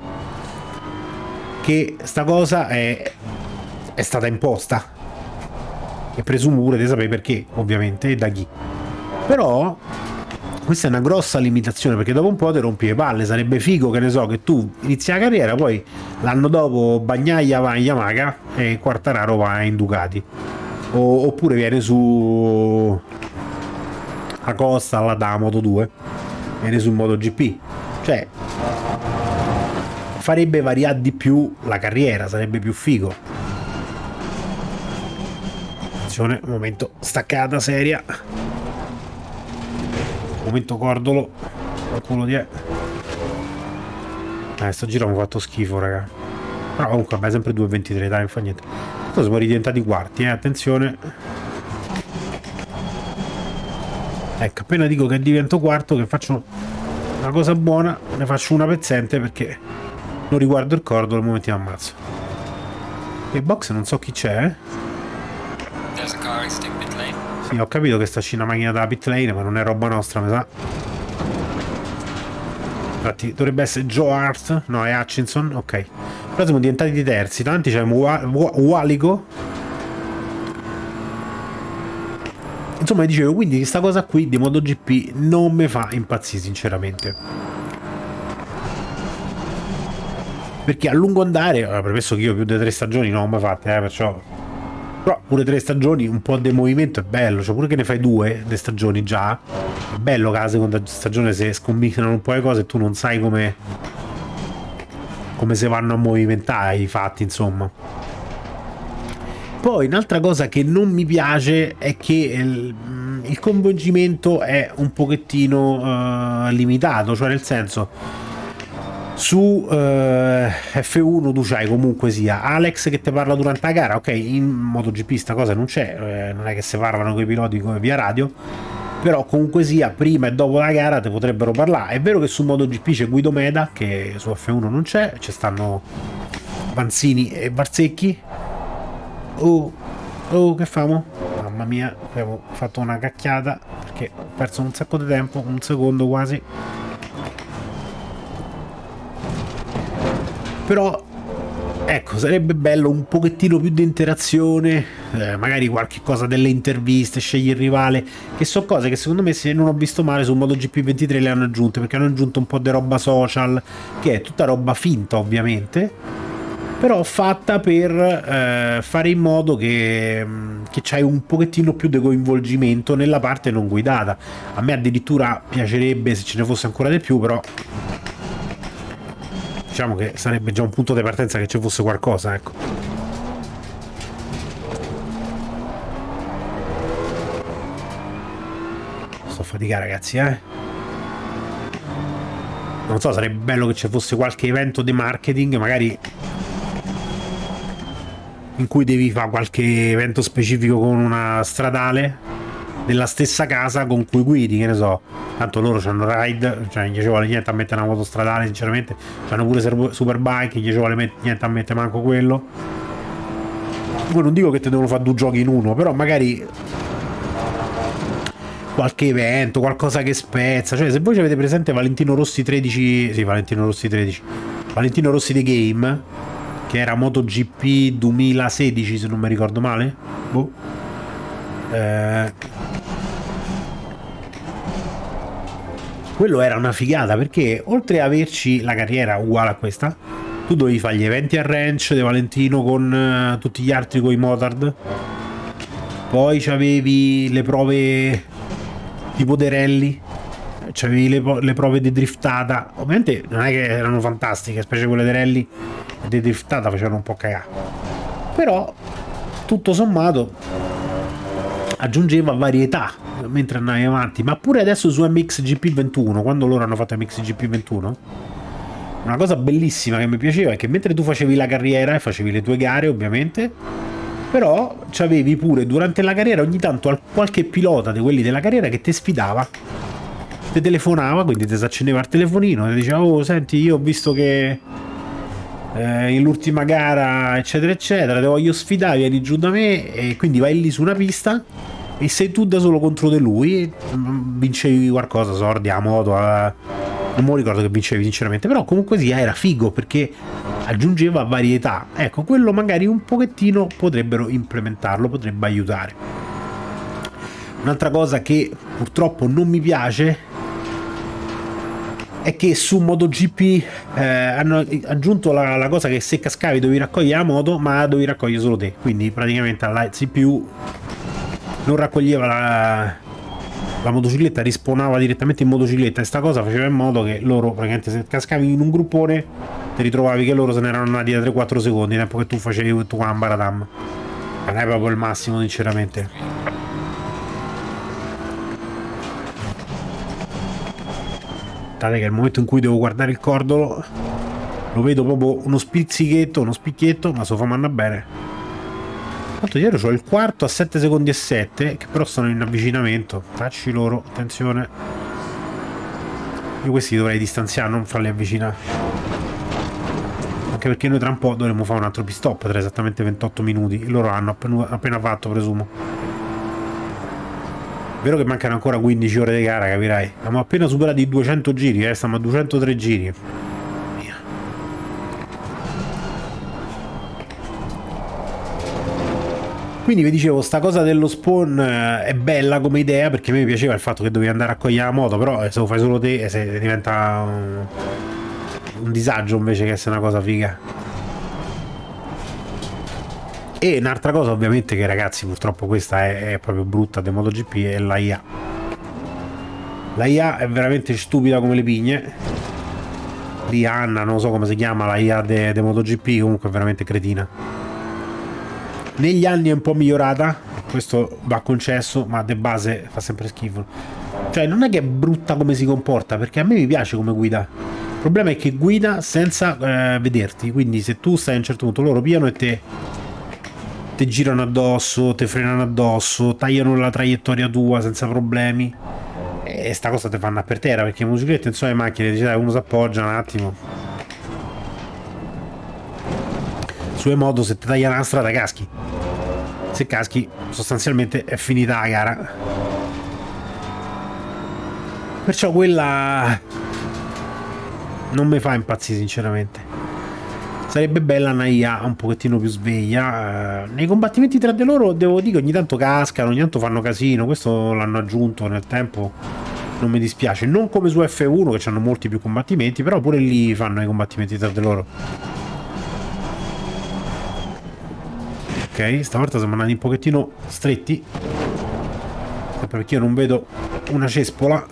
Che sta cosa è, è stata imposta. E presumo pure di sapere perché, ovviamente, e da chi. Però questa è una grossa limitazione perché dopo un po' ti rompi le palle. Sarebbe figo che ne so che tu inizi la carriera poi l'anno dopo Bagnaia va in Yamaha e Quartararo va in Ducati. O, oppure viene su a Costa alla da Moto 2 viene su MotoGP cioè farebbe variare di più la carriera sarebbe più figo. Attenzione momento staccata seria. Momento cordolo. Qualcuno di è eh sto giro mi ha fatto schifo raga. Però comunque vabbè sempre 2.23 dai non fa niente. Adesso siamo ridiventati quarti eh attenzione. Ecco appena dico che divento quarto che faccio una cosa buona ne faccio una pezzente perché non riguardo il cordolo e mi ammazzo. Il box non so chi c'è eh. Sì, ho capito che sta uscendo una macchina dalla pit lane, ma non è roba nostra, mi sa. Infatti, dovrebbe essere Joe Hart, no, è Hutchinson, ok. Però siamo diventati di terzi, tanti c'è Walico. Insomma, dicevo, quindi questa cosa qui di MotoGP non mi fa impazzire, sinceramente. Perché a lungo andare, premesso che io più di tre stagioni non ho mai fatte, eh, perciò però pure tre stagioni, un po' di movimento è bello, cioè pure che ne fai due le stagioni già, è bello che la seconda stagione se scombinano un po' le cose e tu non sai come come si vanno a movimentare i fatti, insomma. Poi un'altra cosa che non mi piace è che il, il coinvolgimento è un pochettino uh, limitato, cioè nel senso su eh, F1 tu c'hai comunque sia Alex che ti parla durante la gara. Ok in MotoGP sta cosa non c'è eh, non è che si parlano con i piloti via radio. Però comunque sia prima e dopo la gara ti potrebbero parlare. È vero che su MotoGP c'è Guido Meda che su F1 non c'è ci stanno Vanzini e Barzecchi. Oh oh che famo? mamma mia abbiamo fatto una cacchiata perché ho perso un sacco di tempo un secondo quasi però ecco sarebbe bello un pochettino più di interazione eh, magari qualche cosa delle interviste scegli il rivale che sono cose che secondo me se non ho visto male su MotoGP 23 le hanno aggiunte perché hanno aggiunto un po' di roba social che è tutta roba finta ovviamente però fatta per eh, fare in modo che, mm, che c'hai un pochettino più di coinvolgimento nella parte non guidata. A me addirittura piacerebbe se ce ne fosse ancora di più però diciamo che sarebbe già un punto di partenza che ci fosse qualcosa, ecco. Sto a faticare ragazzi, eh. Non so, sarebbe bello che ci fosse qualche evento di marketing, magari in cui devi fare qualche evento specifico con una stradale della stessa casa con cui guidi, che ne so. Tanto loro hanno ride, cioè gli ci vuole niente a mettere una moto stradale, sinceramente. Hanno pure superbike, gli ci vuole niente a mettere manco quello. Poi non dico che te devono fare due giochi in uno, però magari qualche evento, qualcosa che spezza. Cioè, se voi avete presente Valentino Rossi 13, sì, Valentino Rossi 13, Valentino Rossi The Game, che era MotoGP 2016, se non mi ricordo male. Boh. Eh, quello era una figata perché oltre ad averci la carriera uguale a questa, tu dovevi fare gli eventi a ranch di Valentino con uh, tutti gli altri con i motard. Poi c'avevi le prove tipo dei rally, c'avevi le, le, prove di driftata. Ovviamente non è che erano fantastiche, specie quelle dei rally di driftata facevano un po' cagare. Però tutto sommato aggiungeva varietà mentre andavi avanti. Ma pure adesso su MXGP 21, quando loro hanno fatto MXGP 21, una cosa bellissima che mi piaceva è che mentre tu facevi la carriera e facevi le tue gare, ovviamente, però c'avevi pure durante la carriera ogni tanto qualche pilota di quelli della carriera che ti sfidava ti telefonava quindi ti si accendeva il telefonino e diceva oh senti io ho visto che eh, l'ultima gara eccetera eccetera ti voglio sfidare vieni giù da me e quindi vai lì su una pista e sei tu da solo contro di lui mm, vincevi qualcosa sordi a moto a... non mi ricordo che vincevi sinceramente però comunque sia era figo perché aggiungeva varietà. Ecco quello magari un pochettino potrebbero implementarlo potrebbe aiutare. Un'altra cosa che purtroppo non mi piace è che su MotoGP eh, hanno aggiunto la, la, cosa che se cascavi dovevi raccogliere la moto ma dovevi raccogliere solo te. Quindi praticamente la CPU non raccoglieva la, la motocicletta, rispawnava direttamente in motocicletta e sta cosa faceva in modo che loro praticamente se cascavi in un gruppone ti ritrovavi che loro se ne erano andati da 3-4 secondi, tempo che tu facevi il tuo ambaradam. Non è proprio il massimo sinceramente. Guardate che il momento in cui devo guardare il cordolo lo vedo proprio uno spizzichetto, uno spicchietto, ma so fa manna bene. Tanto dietro c'ho il quarto a 7 secondi e 7, che però sono in avvicinamento. Facci loro, attenzione. Io questi dovrei distanziare, non farli avvicinare. Anche perché noi tra un po' dovremmo fare un altro pit stop tra esattamente 28 minuti. Loro hanno appena fatto, presumo. Vero che mancano ancora 15 ore di gara, capirai. Abbiamo appena superato i 200 giri, eh, stiamo a 203 giri. Quindi vi dicevo, sta cosa dello spawn eh, è bella come idea perché a me piaceva il fatto che dovevi andare a cogliere la moto, però eh, se lo fai solo te eh, se diventa un, un disagio invece che essere una cosa figa. E un'altra cosa ovviamente che ragazzi purtroppo questa è, è proprio brutta del MotoGP è la IA. La IA è veramente stupida come le pigne. Di Anna, non so come si chiama, la IA de, de MotoGP, comunque è veramente cretina negli anni è un po' migliorata questo va concesso ma de base fa sempre schifo. Cioè non è che è brutta come si comporta perché a me mi piace come guida. Il problema è che guida senza eh, vederti quindi se tu stai a un certo punto loro piano e te ti girano addosso, ti frenano addosso, tagliano la traiettoria tua senza problemi e sta cosa ti fanno per terra perché le motociclette insomma le macchine dice dai uno si appoggia un attimo sue modo se ti taglia una strada caschi. Se caschi sostanzialmente è finita la gara. Perciò quella non mi fa impazzire sinceramente. Sarebbe bella una IA un pochettino più sveglia. Nei combattimenti tra di loro devo dire ogni tanto cascano ogni tanto fanno casino. Questo l'hanno aggiunto nel tempo. Non mi dispiace. Non come su F1 che hanno molti più combattimenti però pure lì fanno i combattimenti tra di loro Ok, stavolta siamo andati un pochettino stretti. Perché io non vedo una cespola.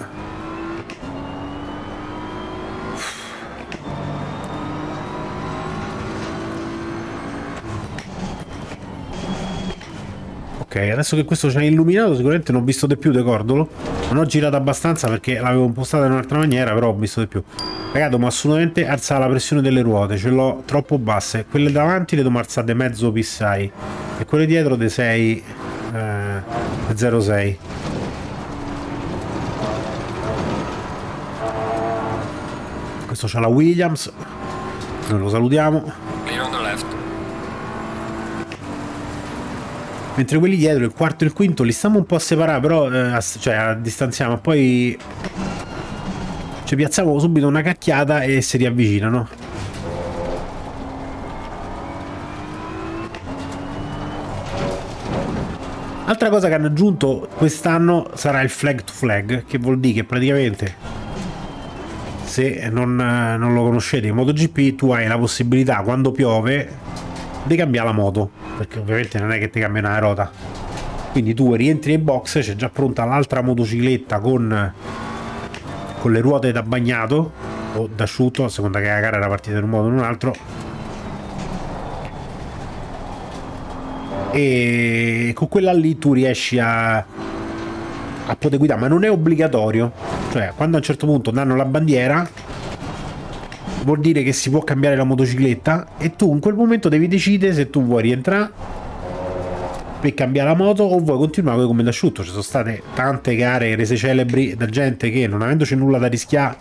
Ok, adesso che questo ci ha illuminato sicuramente non ho visto di più decordolo. Non ho girato abbastanza perché l'avevo impostata in un'altra maniera, però ho visto di più. Ragazzi, devo assolutamente alzare la pressione delle ruote, ce l'ho troppo basse. Quelle davanti le devo alzare mezzo pissai e quelle dietro dei 6 eh, 06. Questo c'ha la Williams, noi lo salutiamo. Mentre quelli dietro, il quarto e il quinto, li stiamo un po' a separare, però, eh, a, cioè a distanziamo, poi ci piazziamo subito una cacchiata e si riavvicinano. Altra cosa che hanno aggiunto quest'anno sarà il flag to flag, che vuol dire che praticamente se non, non, lo conoscete in MotoGP tu hai la possibilità quando piove di cambiare la moto, perché ovviamente non è che ti cambia una rota. Quindi tu rientri in box, c'è già pronta l'altra motocicletta con, con le ruote da bagnato o da asciutto, a seconda che la gara era partita in un modo o in un altro, e con quella lì tu riesci a, a poter guidare, ma non è obbligatorio. Cioè, quando a un certo punto danno la bandiera, vuol dire che si può cambiare la motocicletta? E tu in quel momento devi decidere se tu vuoi rientrare per cambiare la moto o vuoi continuare come d'asciutto. Ci sono state tante gare rese celebri da gente che non avendoci nulla da rischiare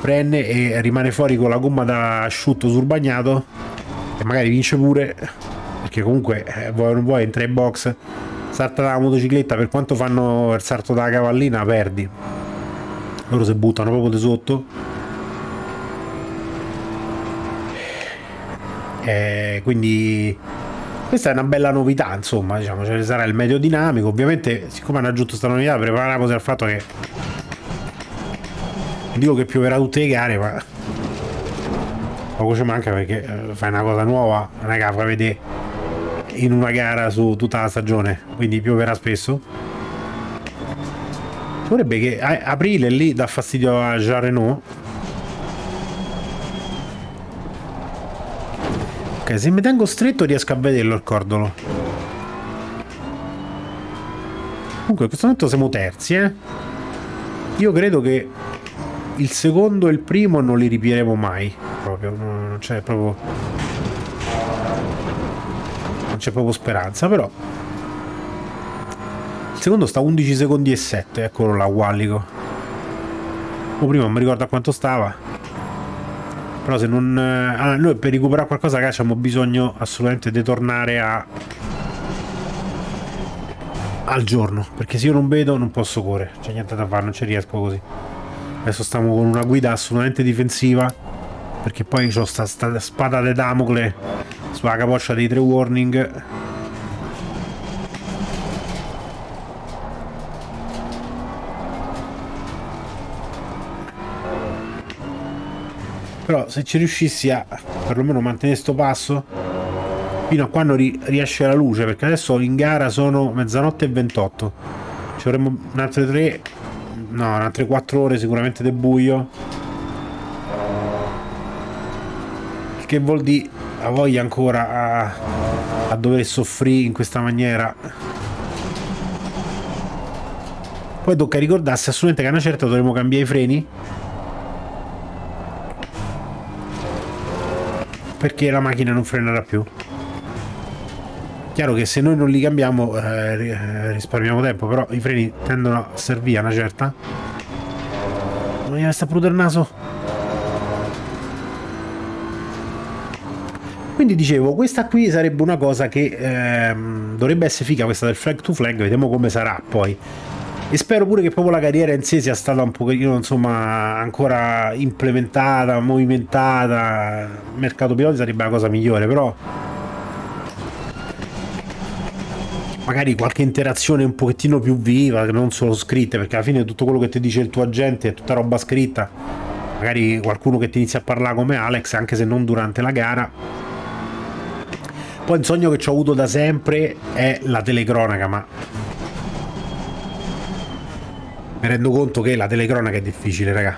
prende e rimane fuori con la gomma da asciutto sul bagnato e magari vince pure perché comunque eh, vuoi non vuoi entra in box salta dalla motocicletta per quanto fanno il salto dalla cavallina perdi. Loro si buttano proprio di sotto eh, quindi questa è una bella novità insomma diciamo ce ne sarà il medio dinamico ovviamente siccome hanno aggiunto questa novità prepariamoci al fatto che dico che pioverà tutte le gare ma poco ci manca perché eh, fai una cosa nuova la fai vedere in una gara su tutta la stagione, quindi pioverà spesso. Vorrebbe che aprile lì dà fastidio a Jean Renault. Ok, se mi tengo stretto riesco a vederlo il cordolo. Comunque in questo momento siamo terzi, eh. Io credo che il secondo e il primo non li ripieremo mai. Proprio, non c'è proprio non c'è proprio speranza, però il secondo sta 11 secondi e 7, eccolo là, Wallico. O prima non mi ricordo a quanto stava. Però se non... Allora, noi per recuperare qualcosa che abbiamo bisogno assolutamente di tornare a... al giorno. Perché se io non vedo non posso correre. C'è niente da fare, non ci riesco così. Adesso stiamo con una guida assolutamente difensiva. Perché poi ho sta, sta spada di Damocle sulla capoccia dei tre warning però se ci riuscissi a perlomeno mantenere sto passo fino a quando ri riesce la luce perché adesso in gara sono mezzanotte e 28 ci avremo un'altre 3 no un'altre 4 ore sicuramente del buio. Che vuol dire ha voglia ancora a, a dover soffrire in questa maniera. Poi tocca ricordarsi assolutamente che a una certa dovremo cambiare i freni perché la macchina non frenerà più. Chiaro che se noi non li cambiamo eh, risparmiamo tempo però i freni tendono a servire una certa. Non gli sta pure il naso? Quindi dicevo, questa qui sarebbe una cosa che ehm, dovrebbe essere figa, questa del flag to flag, vediamo come sarà poi. E spero pure che proprio la carriera in sé sia stata un pochettino, insomma, ancora implementata, movimentata. Il mercato piloti sarebbe la cosa migliore, però... Magari qualche interazione un pochettino più viva, non solo scritte, perché alla fine tutto quello che ti dice il tuo agente è tutta roba scritta. Magari qualcuno che ti inizia a parlare come Alex, anche se non durante la gara poi un sogno che ho avuto da sempre è la telecronaca, ma mi rendo conto che la telecronaca è difficile, raga.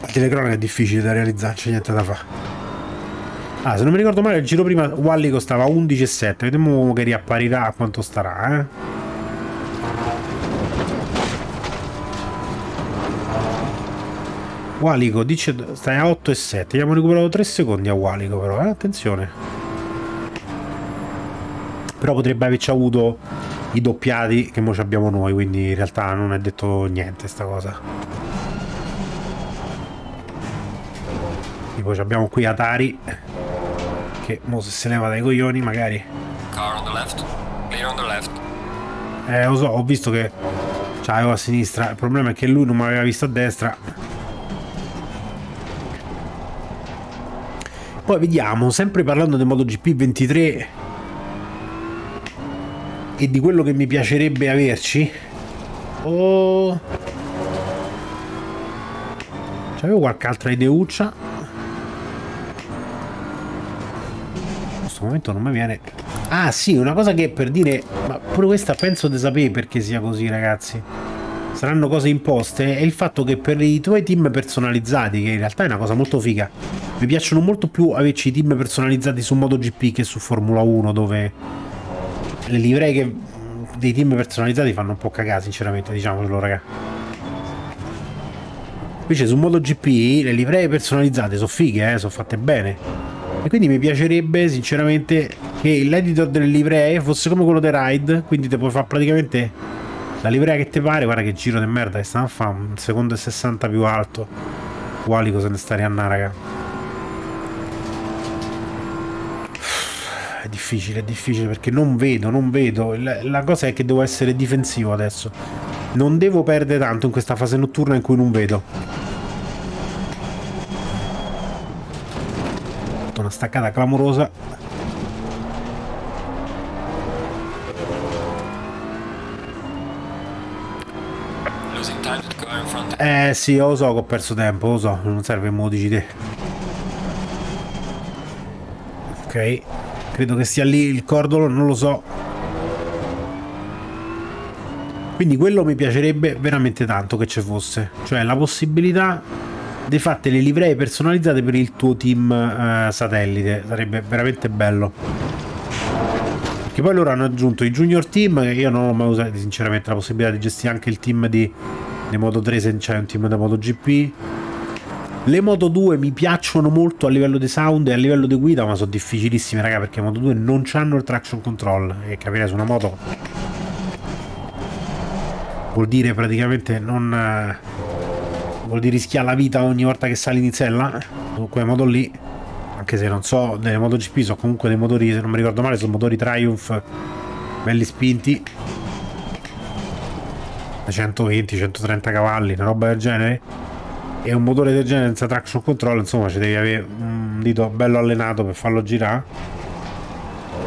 La telecronaca è difficile da realizzare, c'è niente da fare. Ah, se non mi ricordo male, il giro prima Wally costava 11,7. Vediamo che riapparirà a quanto starà, eh. Walico dice stai a 8 e 7 abbiamo recuperato 3 secondi a Walico però eh? attenzione però potrebbe averci avuto i doppiati che mo abbiamo noi quindi in realtà non è detto niente sta cosa tipo abbiamo qui Atari che mo se se leva dai coglioni magari... Car on the left. Clear on the left. Eh, lo so, ho visto che c'avevo a sinistra. Il problema è che lui non mi aveva visto a destra. Poi vediamo, sempre parlando del MotoGP 23 e di quello che mi piacerebbe averci. Oh... C'avevo qualche altra ideuccia. In questo momento non mi viene... Ah sì, una cosa che per dire... Ma pure questa penso di sapere perché sia così ragazzi. Saranno cose imposte. È il fatto che per i tuoi team personalizzati, che in realtà è una cosa molto figa, mi piacciono molto più averci i team personalizzati su MotoGP che su Formula 1 dove le livree che dei team personalizzati fanno un po' cagare sinceramente, diciamocelo raga. Invece su MotoGP le livree personalizzate sono fighe, eh, sono fatte bene. E quindi mi piacerebbe sinceramente che l'editor delle livree fosse come quello dei ride, quindi te puoi fare praticamente la livrea che ti pare, guarda che giro di merda che stanno a fare, un secondo e 60 più alto. Quali cosa ne stare a raga. Difficile, è difficile perché non vedo, non vedo. La, la, cosa è che devo essere difensivo adesso. Non devo perdere tanto in questa fase notturna in cui non vedo. Ho fatto una staccata clamorosa. Eh sì, lo so che ho perso tempo, lo so, non serve modici te. Ok. Credo che sia lì il cordolo, non lo so. Quindi quello mi piacerebbe veramente tanto che ci fosse. Cioè la possibilità di fatte le livree personalizzate per il tuo team eh, satellite. Sarebbe veramente bello. Perché poi loro hanno aggiunto i junior team io non ho mai usato sinceramente la possibilità di gestire anche il team di, di Moto 3 se c'è un team da MotoGP le Moto 2 mi piacciono molto a livello di sound e a livello di guida, ma sono difficilissime, raga, perché Moto 2 non hanno il traction control. E capire su una moto vuol dire praticamente non... Eh, vuol dire rischiare la vita ogni volta che sali in sella. Su quelle moto lì, anche se non so, delle MotoGP sono comunque dei motori, se non mi ricordo male, sono motori Triumph belli spinti. 120-130 cavalli, una roba del genere e un motore del genere senza traction control insomma ci devi avere un dito bello allenato per farlo girare.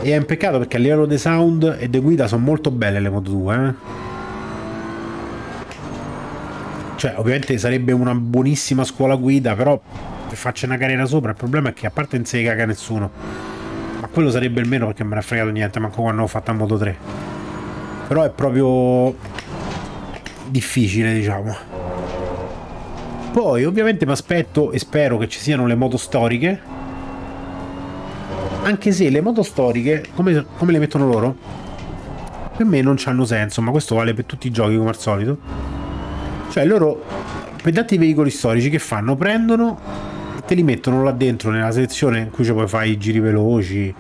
E è un peccato perché a livello di sound e di guida sono molto belle le Moto 2 eh? cioè ovviamente sarebbe una buonissima scuola guida però per farci una carriera sopra. Il problema è che a parte non si caga nessuno ma quello sarebbe il meno perché me ne ha fregato niente manco quando ho fatto a Moto 3 però è proprio difficile diciamo poi ovviamente mi aspetto e spero che ci siano le moto storiche. Anche se le moto storiche, come, come le mettono loro, per me non hanno senso, ma questo vale per tutti i giochi come al solito. Cioè loro, per tanti veicoli storici che fanno? Prendono e te li mettono là dentro nella sezione in cui ci puoi fare i giri veloci,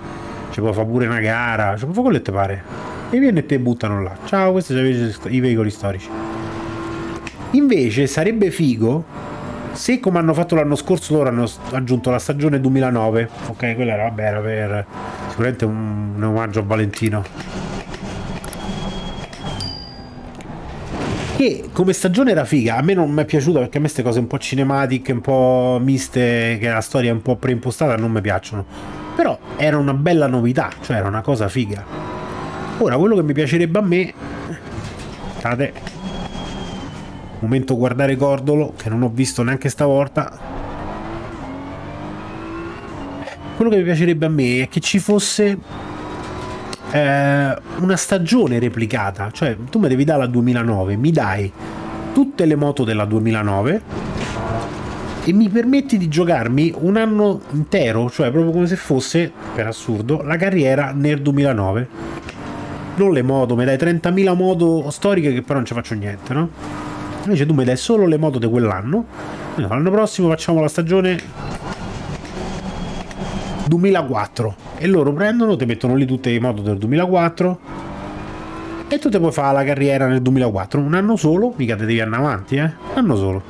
ci puoi fare pure una gara, ci puoi fare quello che ti pare. E viene e te buttano là. Ciao, questi sono i veicoli storici. Invece sarebbe figo se come hanno fatto l'anno scorso loro hanno aggiunto la stagione 2009. Ok, quella era, vabbè, era per sicuramente un, un omaggio a Valentino. Che come stagione era figa, a me non mi è piaciuta perché a me queste cose un po' cinematiche, un po' miste, che la storia è un po' preimpostata, non mi piacciono. Però era una bella novità, cioè era una cosa figa. Ora, quello che mi piacerebbe a me... State Momento guardare Cordolo, che non ho visto neanche stavolta. Quello che mi piacerebbe a me è che ci fosse eh, una stagione replicata. Cioè, tu mi devi dare la 2009, mi dai tutte le moto della 2009 e mi permetti di giocarmi un anno intero, cioè proprio come se fosse, per assurdo, la carriera nel 2009. Non le moto, mi dai 30.000 moto storiche che però non ci faccio niente, no? Invece tu mi dai solo le moto di quell'anno. L'anno prossimo facciamo la stagione 2004 e loro prendono, ti mettono lì tutte le moto del 2004 e tu ti puoi fare la carriera nel 2004 un anno solo, mica te devi andare avanti eh, un anno solo.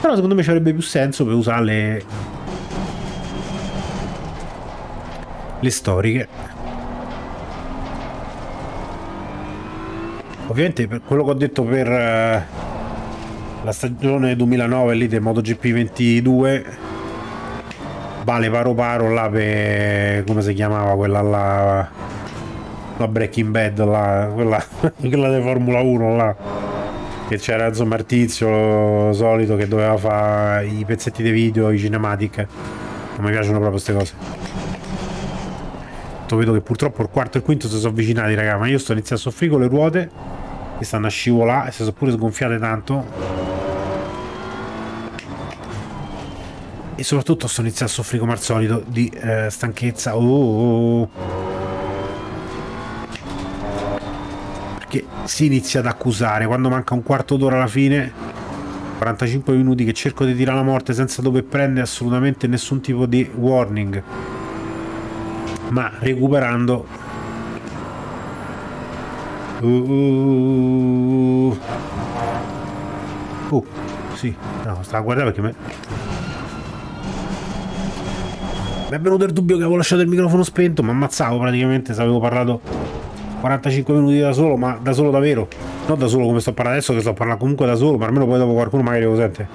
Però secondo me ci avrebbe più senso per usarle le storiche. Ovviamente per quello che ho detto per uh, la stagione 2009 lì del MotoGP 22 vale paro paro là per come si chiamava quella là? La Breaking Bad là quella, quella di Formula 1 là. Che c'era insomma il tizio solito che doveva fare i pezzetti dei video i cinematic. Non mi piacciono proprio queste cose. Vedo che purtroppo il quarto e il quinto si sono avvicinati raga ma io sto iniziando a soffrire con le ruote che stanno a scivolare e si sono pure sgonfiate tanto e soprattutto sto iniziando a soffrire come al solito di eh, stanchezza oh, oh, oh. perché si inizia ad accusare quando manca un quarto d'ora alla fine 45 minuti che cerco di tirare la morte senza dover prendere assolutamente nessun tipo di warning ma recuperando Uh, uh, uh, sì, no, stavo a guardare perché me... Mi è venuto il dubbio che avevo lasciato il microfono spento, ma ammazzavo praticamente se avevo parlato 45 minuti da solo, ma da solo davvero. Non da solo come sto parlando adesso, che sto parlando comunque da solo, ma almeno poi dopo qualcuno magari lo sente.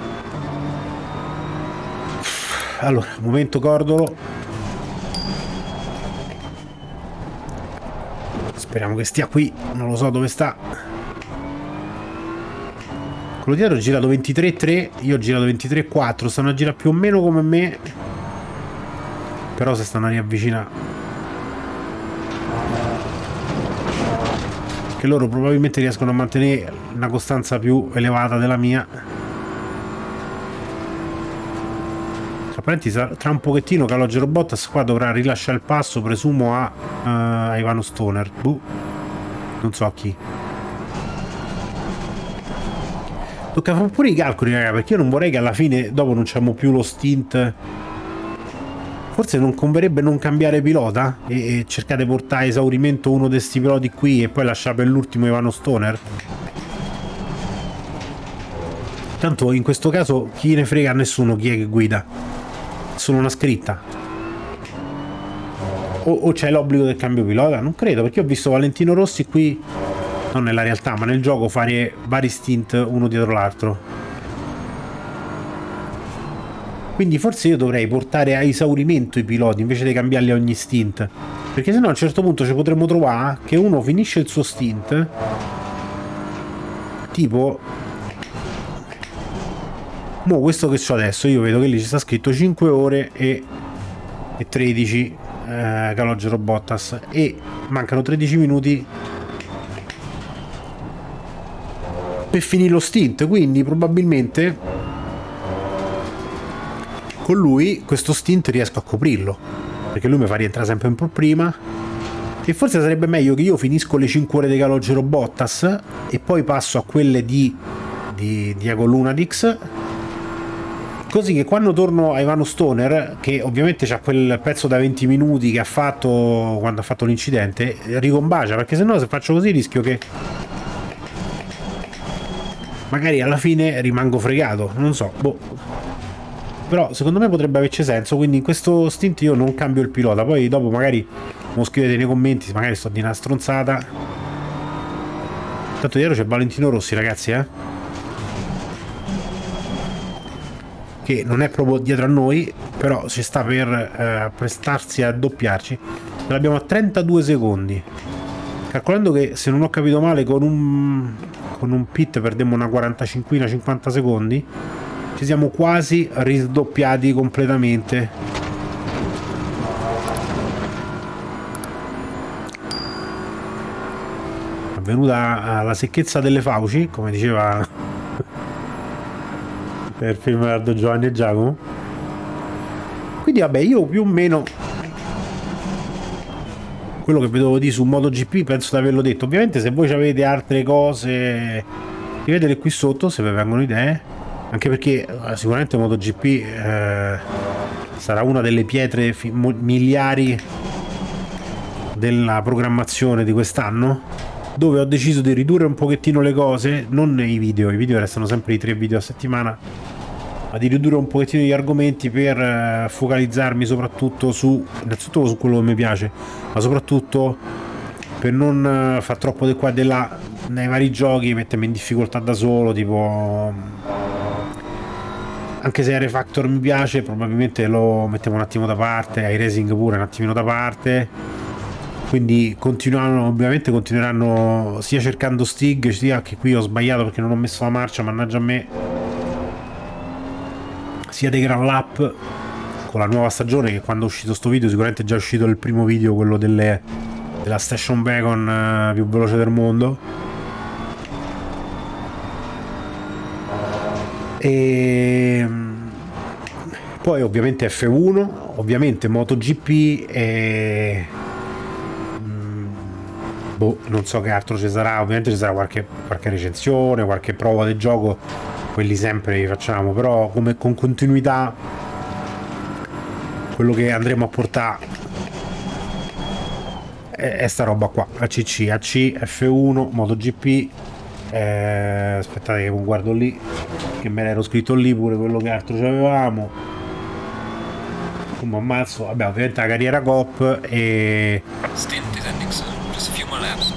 Allora, momento cordolo. Speriamo che stia qui, non lo so dove sta. Quello dietro ha girato 23-3, io ho girato 23-4, stanno a girare più o meno come me. Però se stanno a riavvicinare. Che loro probabilmente riescono a mantenere una costanza più elevata della mia. Tra un pochettino Calogero Bottas qua dovrà rilasciare il passo, presumo a, uh, a Ivano Stoner. Buh. Non so a chi. Tocca fare pure i calcoli, raga, perché io non vorrei che alla fine, dopo non c'abbiamo più lo stint. Forse non converrebbe non cambiare pilota e, e cercare di portare a esaurimento uno di questi piloti qui e poi lasciare per l'ultimo Ivano Stoner. Tanto in questo caso chi ne frega a nessuno chi è che guida solo una scritta o, o c'è l'obbligo del cambio pilota? non credo perché ho visto Valentino Rossi qui non nella realtà ma nel gioco fare vari stint uno dietro l'altro quindi forse io dovrei portare a esaurimento i piloti invece di cambiarli ogni stint. Perché sennò a un certo punto ci potremmo trovare che uno finisce il suo stint tipo Mo questo che so adesso, io vedo che lì ci sta scritto 5 ore e, e 13 eh, Calogero Bottas. E mancano 13 minuti per finire lo stint, quindi probabilmente con lui questo stint riesco a coprirlo. Perché lui mi fa rientrare sempre un po' prima. E forse sarebbe meglio che io finisco le 5 ore di Calogero Bottas e poi passo a quelle di, di Diego Lunadix. Così che quando torno a Ivano Stoner, che ovviamente c'ha quel pezzo da 20 minuti che ha fatto quando ha fatto l'incidente, ricombacia, perché sennò se faccio così rischio che magari alla fine rimango fregato, non so, boh. Però secondo me potrebbe averci senso, quindi in questo stint io non cambio il pilota, poi dopo magari lo scrivete nei commenti, magari sto di una stronzata. Tanto dietro c'è Valentino Rossi ragazzi, eh. che non è proprio dietro a noi, però ci sta per eh, prestarsi a doppiarci. Ce l'abbiamo a 32 secondi. Calcolando che, se non ho capito male, con un, con un pit perdemmo una 45-50 secondi, ci siamo quasi ridoppiati completamente. È venuta la secchezza delle fauci, come diceva per il film Ardo Giovanni e Giacomo quindi vabbè io più o meno quello che vedevo di su MotoGP penso di averlo detto ovviamente se voi avete altre cose scrivetele qui sotto se vi vengono idee anche perché eh, sicuramente MotoGP eh, sarà una delle pietre miliari della programmazione di quest'anno dove ho deciso di ridurre un pochettino le cose non i video, i video restano sempre i tre video a settimana ma di ridurre un pochettino gli argomenti per eh, focalizzarmi soprattutto su innanzitutto su quello che mi piace ma soprattutto per non eh, far troppo di qua e di là nei vari giochi mettermi in difficoltà da solo tipo anche se Refactor mi piace probabilmente lo mettiamo un attimo da parte ai Racing pure un attimino da parte. Quindi continuano ovviamente continueranno sia cercando Stig sia che qui ho sbagliato perché non ho messo la marcia mannaggia a me sia dei Grand Lap con la nuova stagione che quando è uscito sto video sicuramente è già uscito il primo video quello delle, della station wagon uh, più veloce del mondo e ehm, poi ovviamente F1 ovviamente MotoGP e mm, boh, non so che altro ci sarà ovviamente ci sarà qualche, qualche recensione qualche prova del gioco quelli sempre li facciamo però come con continuità quello che andremo a portare è, è sta roba qua ACC, AC, F1, MotoGP eh, aspettate che guardo lì che me l'ero scritto lì pure quello che altro avevamo come ammazzo. Vabbè ovviamente la carriera COP e laps.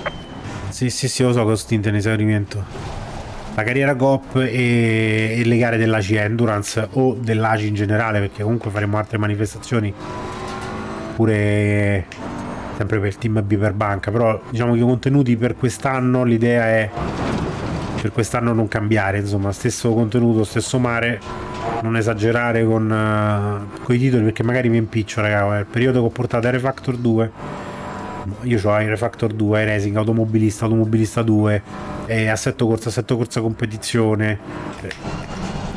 sì sì sì lo so che ho stint in esaurimento. La carriera GOP e, e le gare dell'ACI Endurance o dell'ACI in generale perché comunque faremo altre manifestazioni pure sempre per il team B per banca però diciamo che i contenuti per quest'anno l'idea è per quest'anno non cambiare insomma stesso contenuto stesso mare non esagerare con, uh, i titoli perché magari mi impiccio raga il periodo che ho portato a Refactor 2 io ho Refactor 2 Racing automobilista automobilista 2 e assetto corsa assetto corsa competizione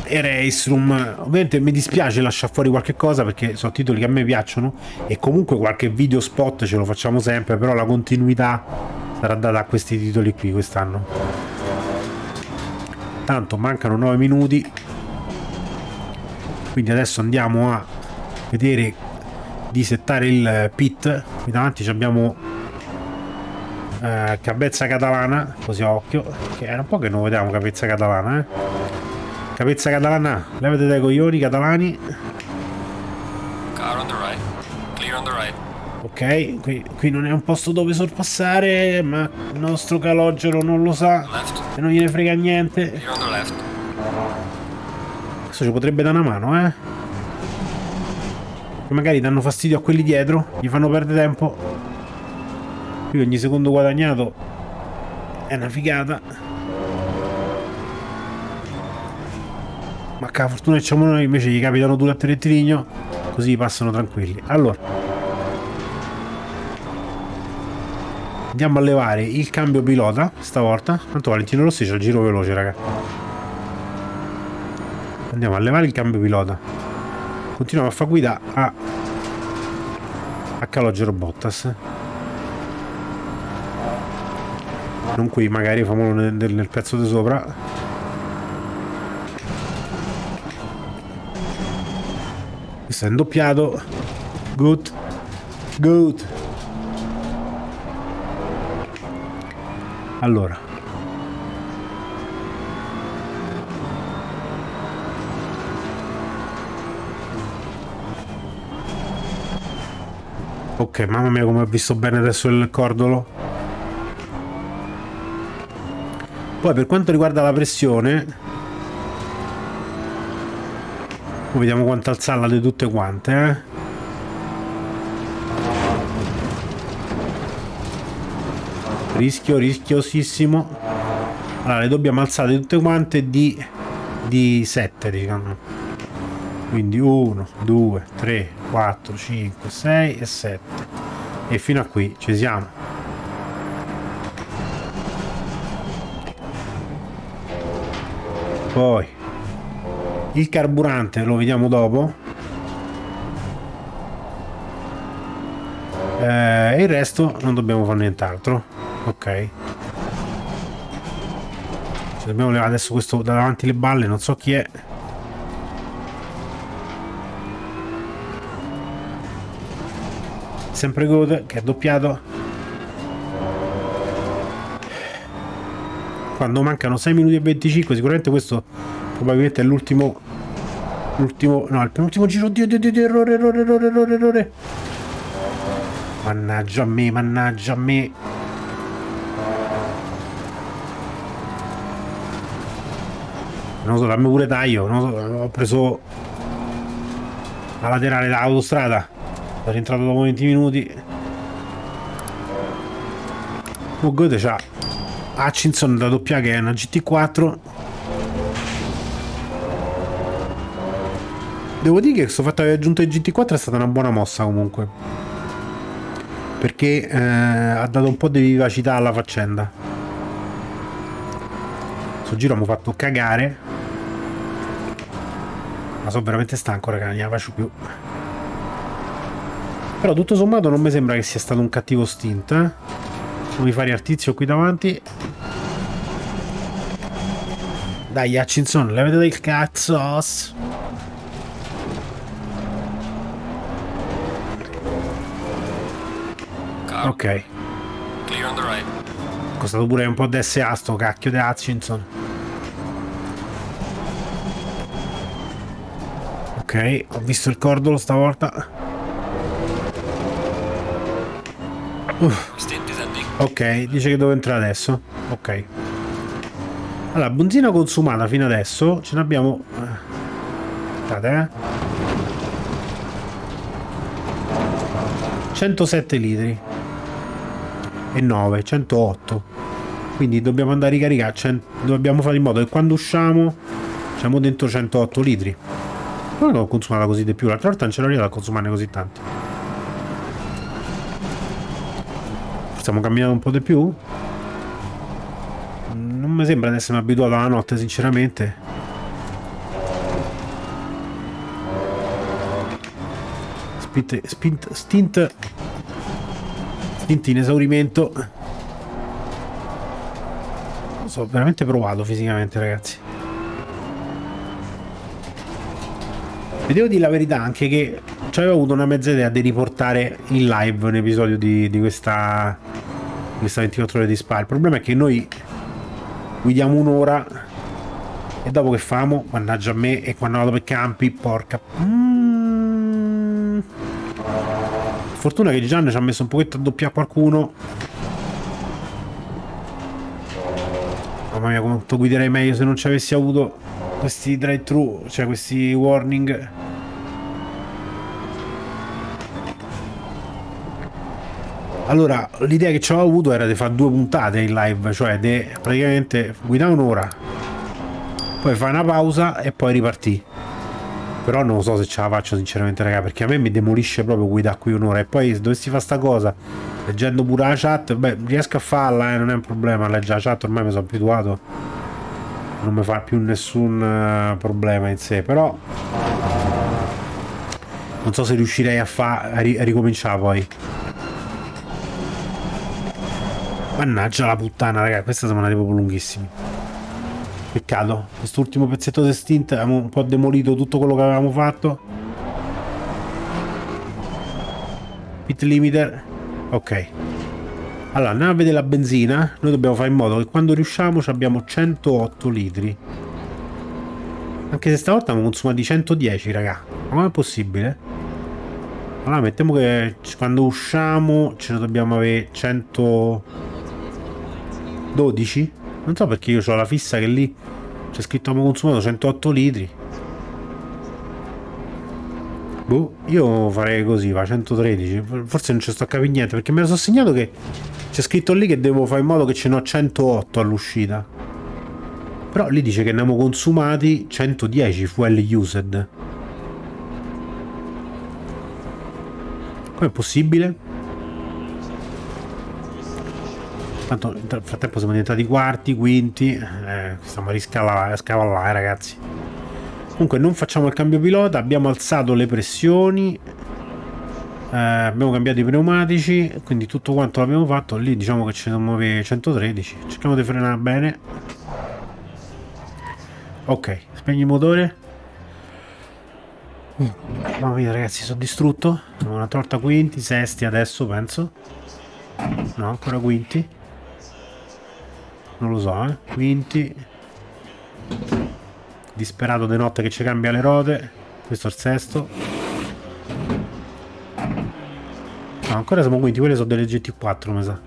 e Race Room. Ovviamente mi dispiace lasciare fuori qualche cosa perché sono titoli che a me piacciono e comunque qualche video spot ce lo facciamo sempre però la continuità sarà data a questi titoli qui quest'anno tanto mancano 9 minuti. Quindi adesso andiamo a vedere di settare il pit. Qui davanti abbiamo eh, Capezza Catalana così a occhio. Che era un po' che non vediamo Capezza Catalana eh. Capezza Catalana levate dai coglioni catalani ok qui, qui non è un posto dove sorpassare ma il nostro calogero non lo sa Left. e non gliene frega niente. Questo ci potrebbe dare una mano, eh? Che magari danno fastidio a quelli dietro, gli fanno perdere tempo. Qui ogni secondo guadagnato è una figata. Ma che fortuna che c'è noi invece gli capitano due a rettilineo, così passano tranquilli. Allora. Andiamo a levare il cambio pilota, stavolta. Tanto Valentino Rossi c'è il giro veloce, raga. Andiamo a levare il cambio pilota. Continuiamo a far guida a a Calogero Bottas. Non qui, magari famolo nel, nel pezzo di sopra. Questo è indoppiato. Good. Good. Allora. Ok, mamma mia come ho visto bene adesso il cordolo. Poi per quanto riguarda la pressione, vediamo quanto alzarla di tutte quante, eh. Rischio, rischiosissimo. Allora, le dobbiamo alzare tutte quante di, di 7, diciamo. Quindi 1, 2, 3, 4, 5, 6 e 7. E fino a qui ci siamo. Poi il carburante lo vediamo dopo. Eh, il resto non dobbiamo fare nient'altro. Ok. Ci dobbiamo levare adesso questo davanti le balle, non so chi è. Sempre Good che è doppiato. Quando mancano 6 minuti e 25, sicuramente questo probabilmente è l'ultimo L'ultimo... No, il penultimo giro. Oddio, oddio, oddio, errore, errore, errore, errore, errore. Mannaggia a me, mannaggia a me. Non so, dammi pure taglio. Non so, ho preso la laterale dall'autostrada. Sono rientrato dopo 20 minuti. Oh, Goethe c'ha Hutchinson da doppia che è una GT4 Devo dire che questo fatto di aver aggiunto il GT4 è stata una buona mossa comunque. Perché eh, ha dato un po' di vivacità alla faccenda. Questo giro mi ha fatto cagare. Sono veramente stanco, raga, non ne faccio più. Però tutto sommato non mi sembra che sia stato un cattivo stint. Eh? Non mi fare il tizio qui davanti. Dai, Hutchinson, levate del cazzo. Ok. Costato pure un po' di SA sto cacchio di Hutchinson. Ok, ho visto il cordolo stavolta. Uff. Ok, dice che devo entrare adesso. Ok. Allora, benzina consumata fino adesso ce ne abbiamo... Aspettate, eh. 107 litri e 9, 108. Quindi dobbiamo andare a ricaricare, dobbiamo fare in modo che quando usciamo siamo dentro 108 litri. Non l'ho consumata così di più, l'altra volta non ce l'ho a consumarne così tanti. Stiamo camminando un po' di più? Non mi sembra di essere abituato alla notte, sinceramente. Spint, spint, stint Stint in esaurimento. Sono veramente provato fisicamente, ragazzi. Vi devo dire la verità anche che ci avevo avuto una mezza idea di riportare in live un episodio di, di questa, questa 24 ore di spa. Il problema è che noi guidiamo un'ora e dopo che famo, mannaggia a me, e quando vado per campi, porca... Mm. Fortuna che Gian ci ha messo un pochetto a doppiare qualcuno. Mamma mia, quanto guiderei meglio se non ci avessi avuto questi drive-thru, cioè questi warning. Allora, l'idea che ci avevo avuto era di fare due puntate in live, cioè di praticamente guidare un'ora, poi fare una pausa e poi ripartire. Però non so se ce la faccio sinceramente raga Perché a me mi demolisce proprio guidare qui un'ora E poi se dovessi fare sta cosa Leggendo pure la chat Beh riesco a farla eh, non è un problema Leggere la chat ormai mi sono abituato Non mi fa più nessun uh, problema in sé Però Non so se riuscirei a, a, ri a ricominciare poi Mannaggia la puttana raga Queste sono andate proprio lunghissime Peccato, quest'ultimo pezzetto di stint abbiamo un po' demolito tutto quello che avevamo fatto. Pit limiter. Ok. Allora, andiamo a vedere la benzina. Noi dobbiamo fare in modo che quando riusciamo abbiamo 108 litri. Anche se stavolta abbiamo consumati 110, raga. Ma come è possibile? Allora, mettiamo che quando usciamo ce ne dobbiamo avere 112. Non so perché io ho la fissa che lì c'è scritto abbiamo consumato 108 litri. Boh, io farei così, va 113. Forse non ci sto a capire niente perché lo sono segnato che c'è scritto lì che devo fare in modo che ce ne ho 108 all'uscita. Però lì dice che ne abbiamo consumati 110 fuel used. Com'è possibile? Tanto nel frattempo siamo diventati quarti, quinti, eh, stiamo a riscavallare, scavallare ragazzi. Comunque non facciamo il cambio pilota, abbiamo alzato le pressioni, eh, abbiamo cambiato i pneumatici, quindi tutto quanto l'abbiamo fatto, lì diciamo che ci ne muove 113, cerchiamo di frenare bene. Ok, spegni il motore. Mamma mia ragazzi, sono distrutto. Una torta quinti, sesti adesso penso. No, ancora quinti non lo so eh quinti disperato di notte che ci cambia le rote questo è il sesto. No, ancora siamo quinti, quelle sono delle GT4, mi sa.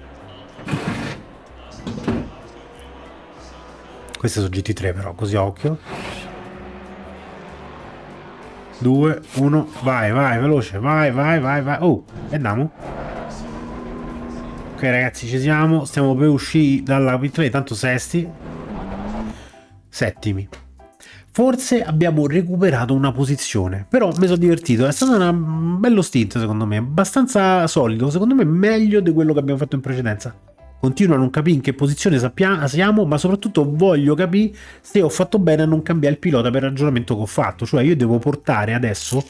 Queste sono GT3 però, così a occhio. 2, 1, vai, vai, veloce, vai, vai, vai, vai. Oh, e andiamo. Ok ragazzi, ci siamo, stiamo per uscire dalla pit tanto sesti. Settimi. Forse abbiamo recuperato una posizione, però mi sono divertito, è stato un bello stint secondo me, abbastanza solido, secondo me meglio di quello che abbiamo fatto in precedenza. Continuo a non capire in che posizione siamo, ma soprattutto voglio capire se ho fatto bene a non cambiare il pilota per il ragionamento che ho fatto, cioè io devo portare adesso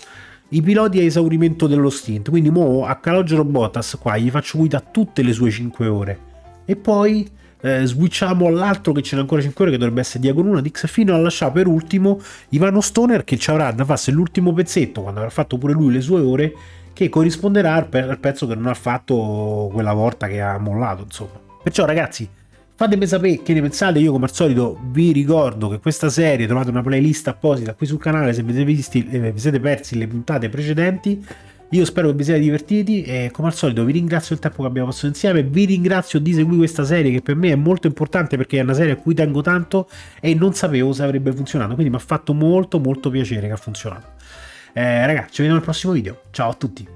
i piloti a esaurimento dello stint, quindi mo a Calogero Bottas qua gli faccio guida tutte le sue 5 ore e poi eh, switchiamo all'altro che ce n'è ancora 5 ore che dovrebbe essere Diagon 1 Dix fino a lasciare per ultimo Ivano Stoner che ci avrà da farsi l'ultimo pezzetto quando avrà fatto pure lui le sue ore che corrisponderà al, pe al pezzo che non ha fatto quella volta che ha mollato insomma. Perciò ragazzi Fatemi sapere che ne pensate, io come al solito vi ricordo che questa serie trovate una playlist apposita qui sul canale se vi siete, visti, eh, vi siete persi le puntate precedenti io spero che vi siate divertiti e come al solito vi ringrazio del tempo che abbiamo passato insieme, vi ringrazio di seguire questa serie che per me è molto importante perché è una serie a cui tengo tanto e non sapevo se avrebbe funzionato, quindi mi ha fatto molto molto piacere che ha funzionato. Eh, ragazzi, ci vediamo al prossimo video, ciao a tutti!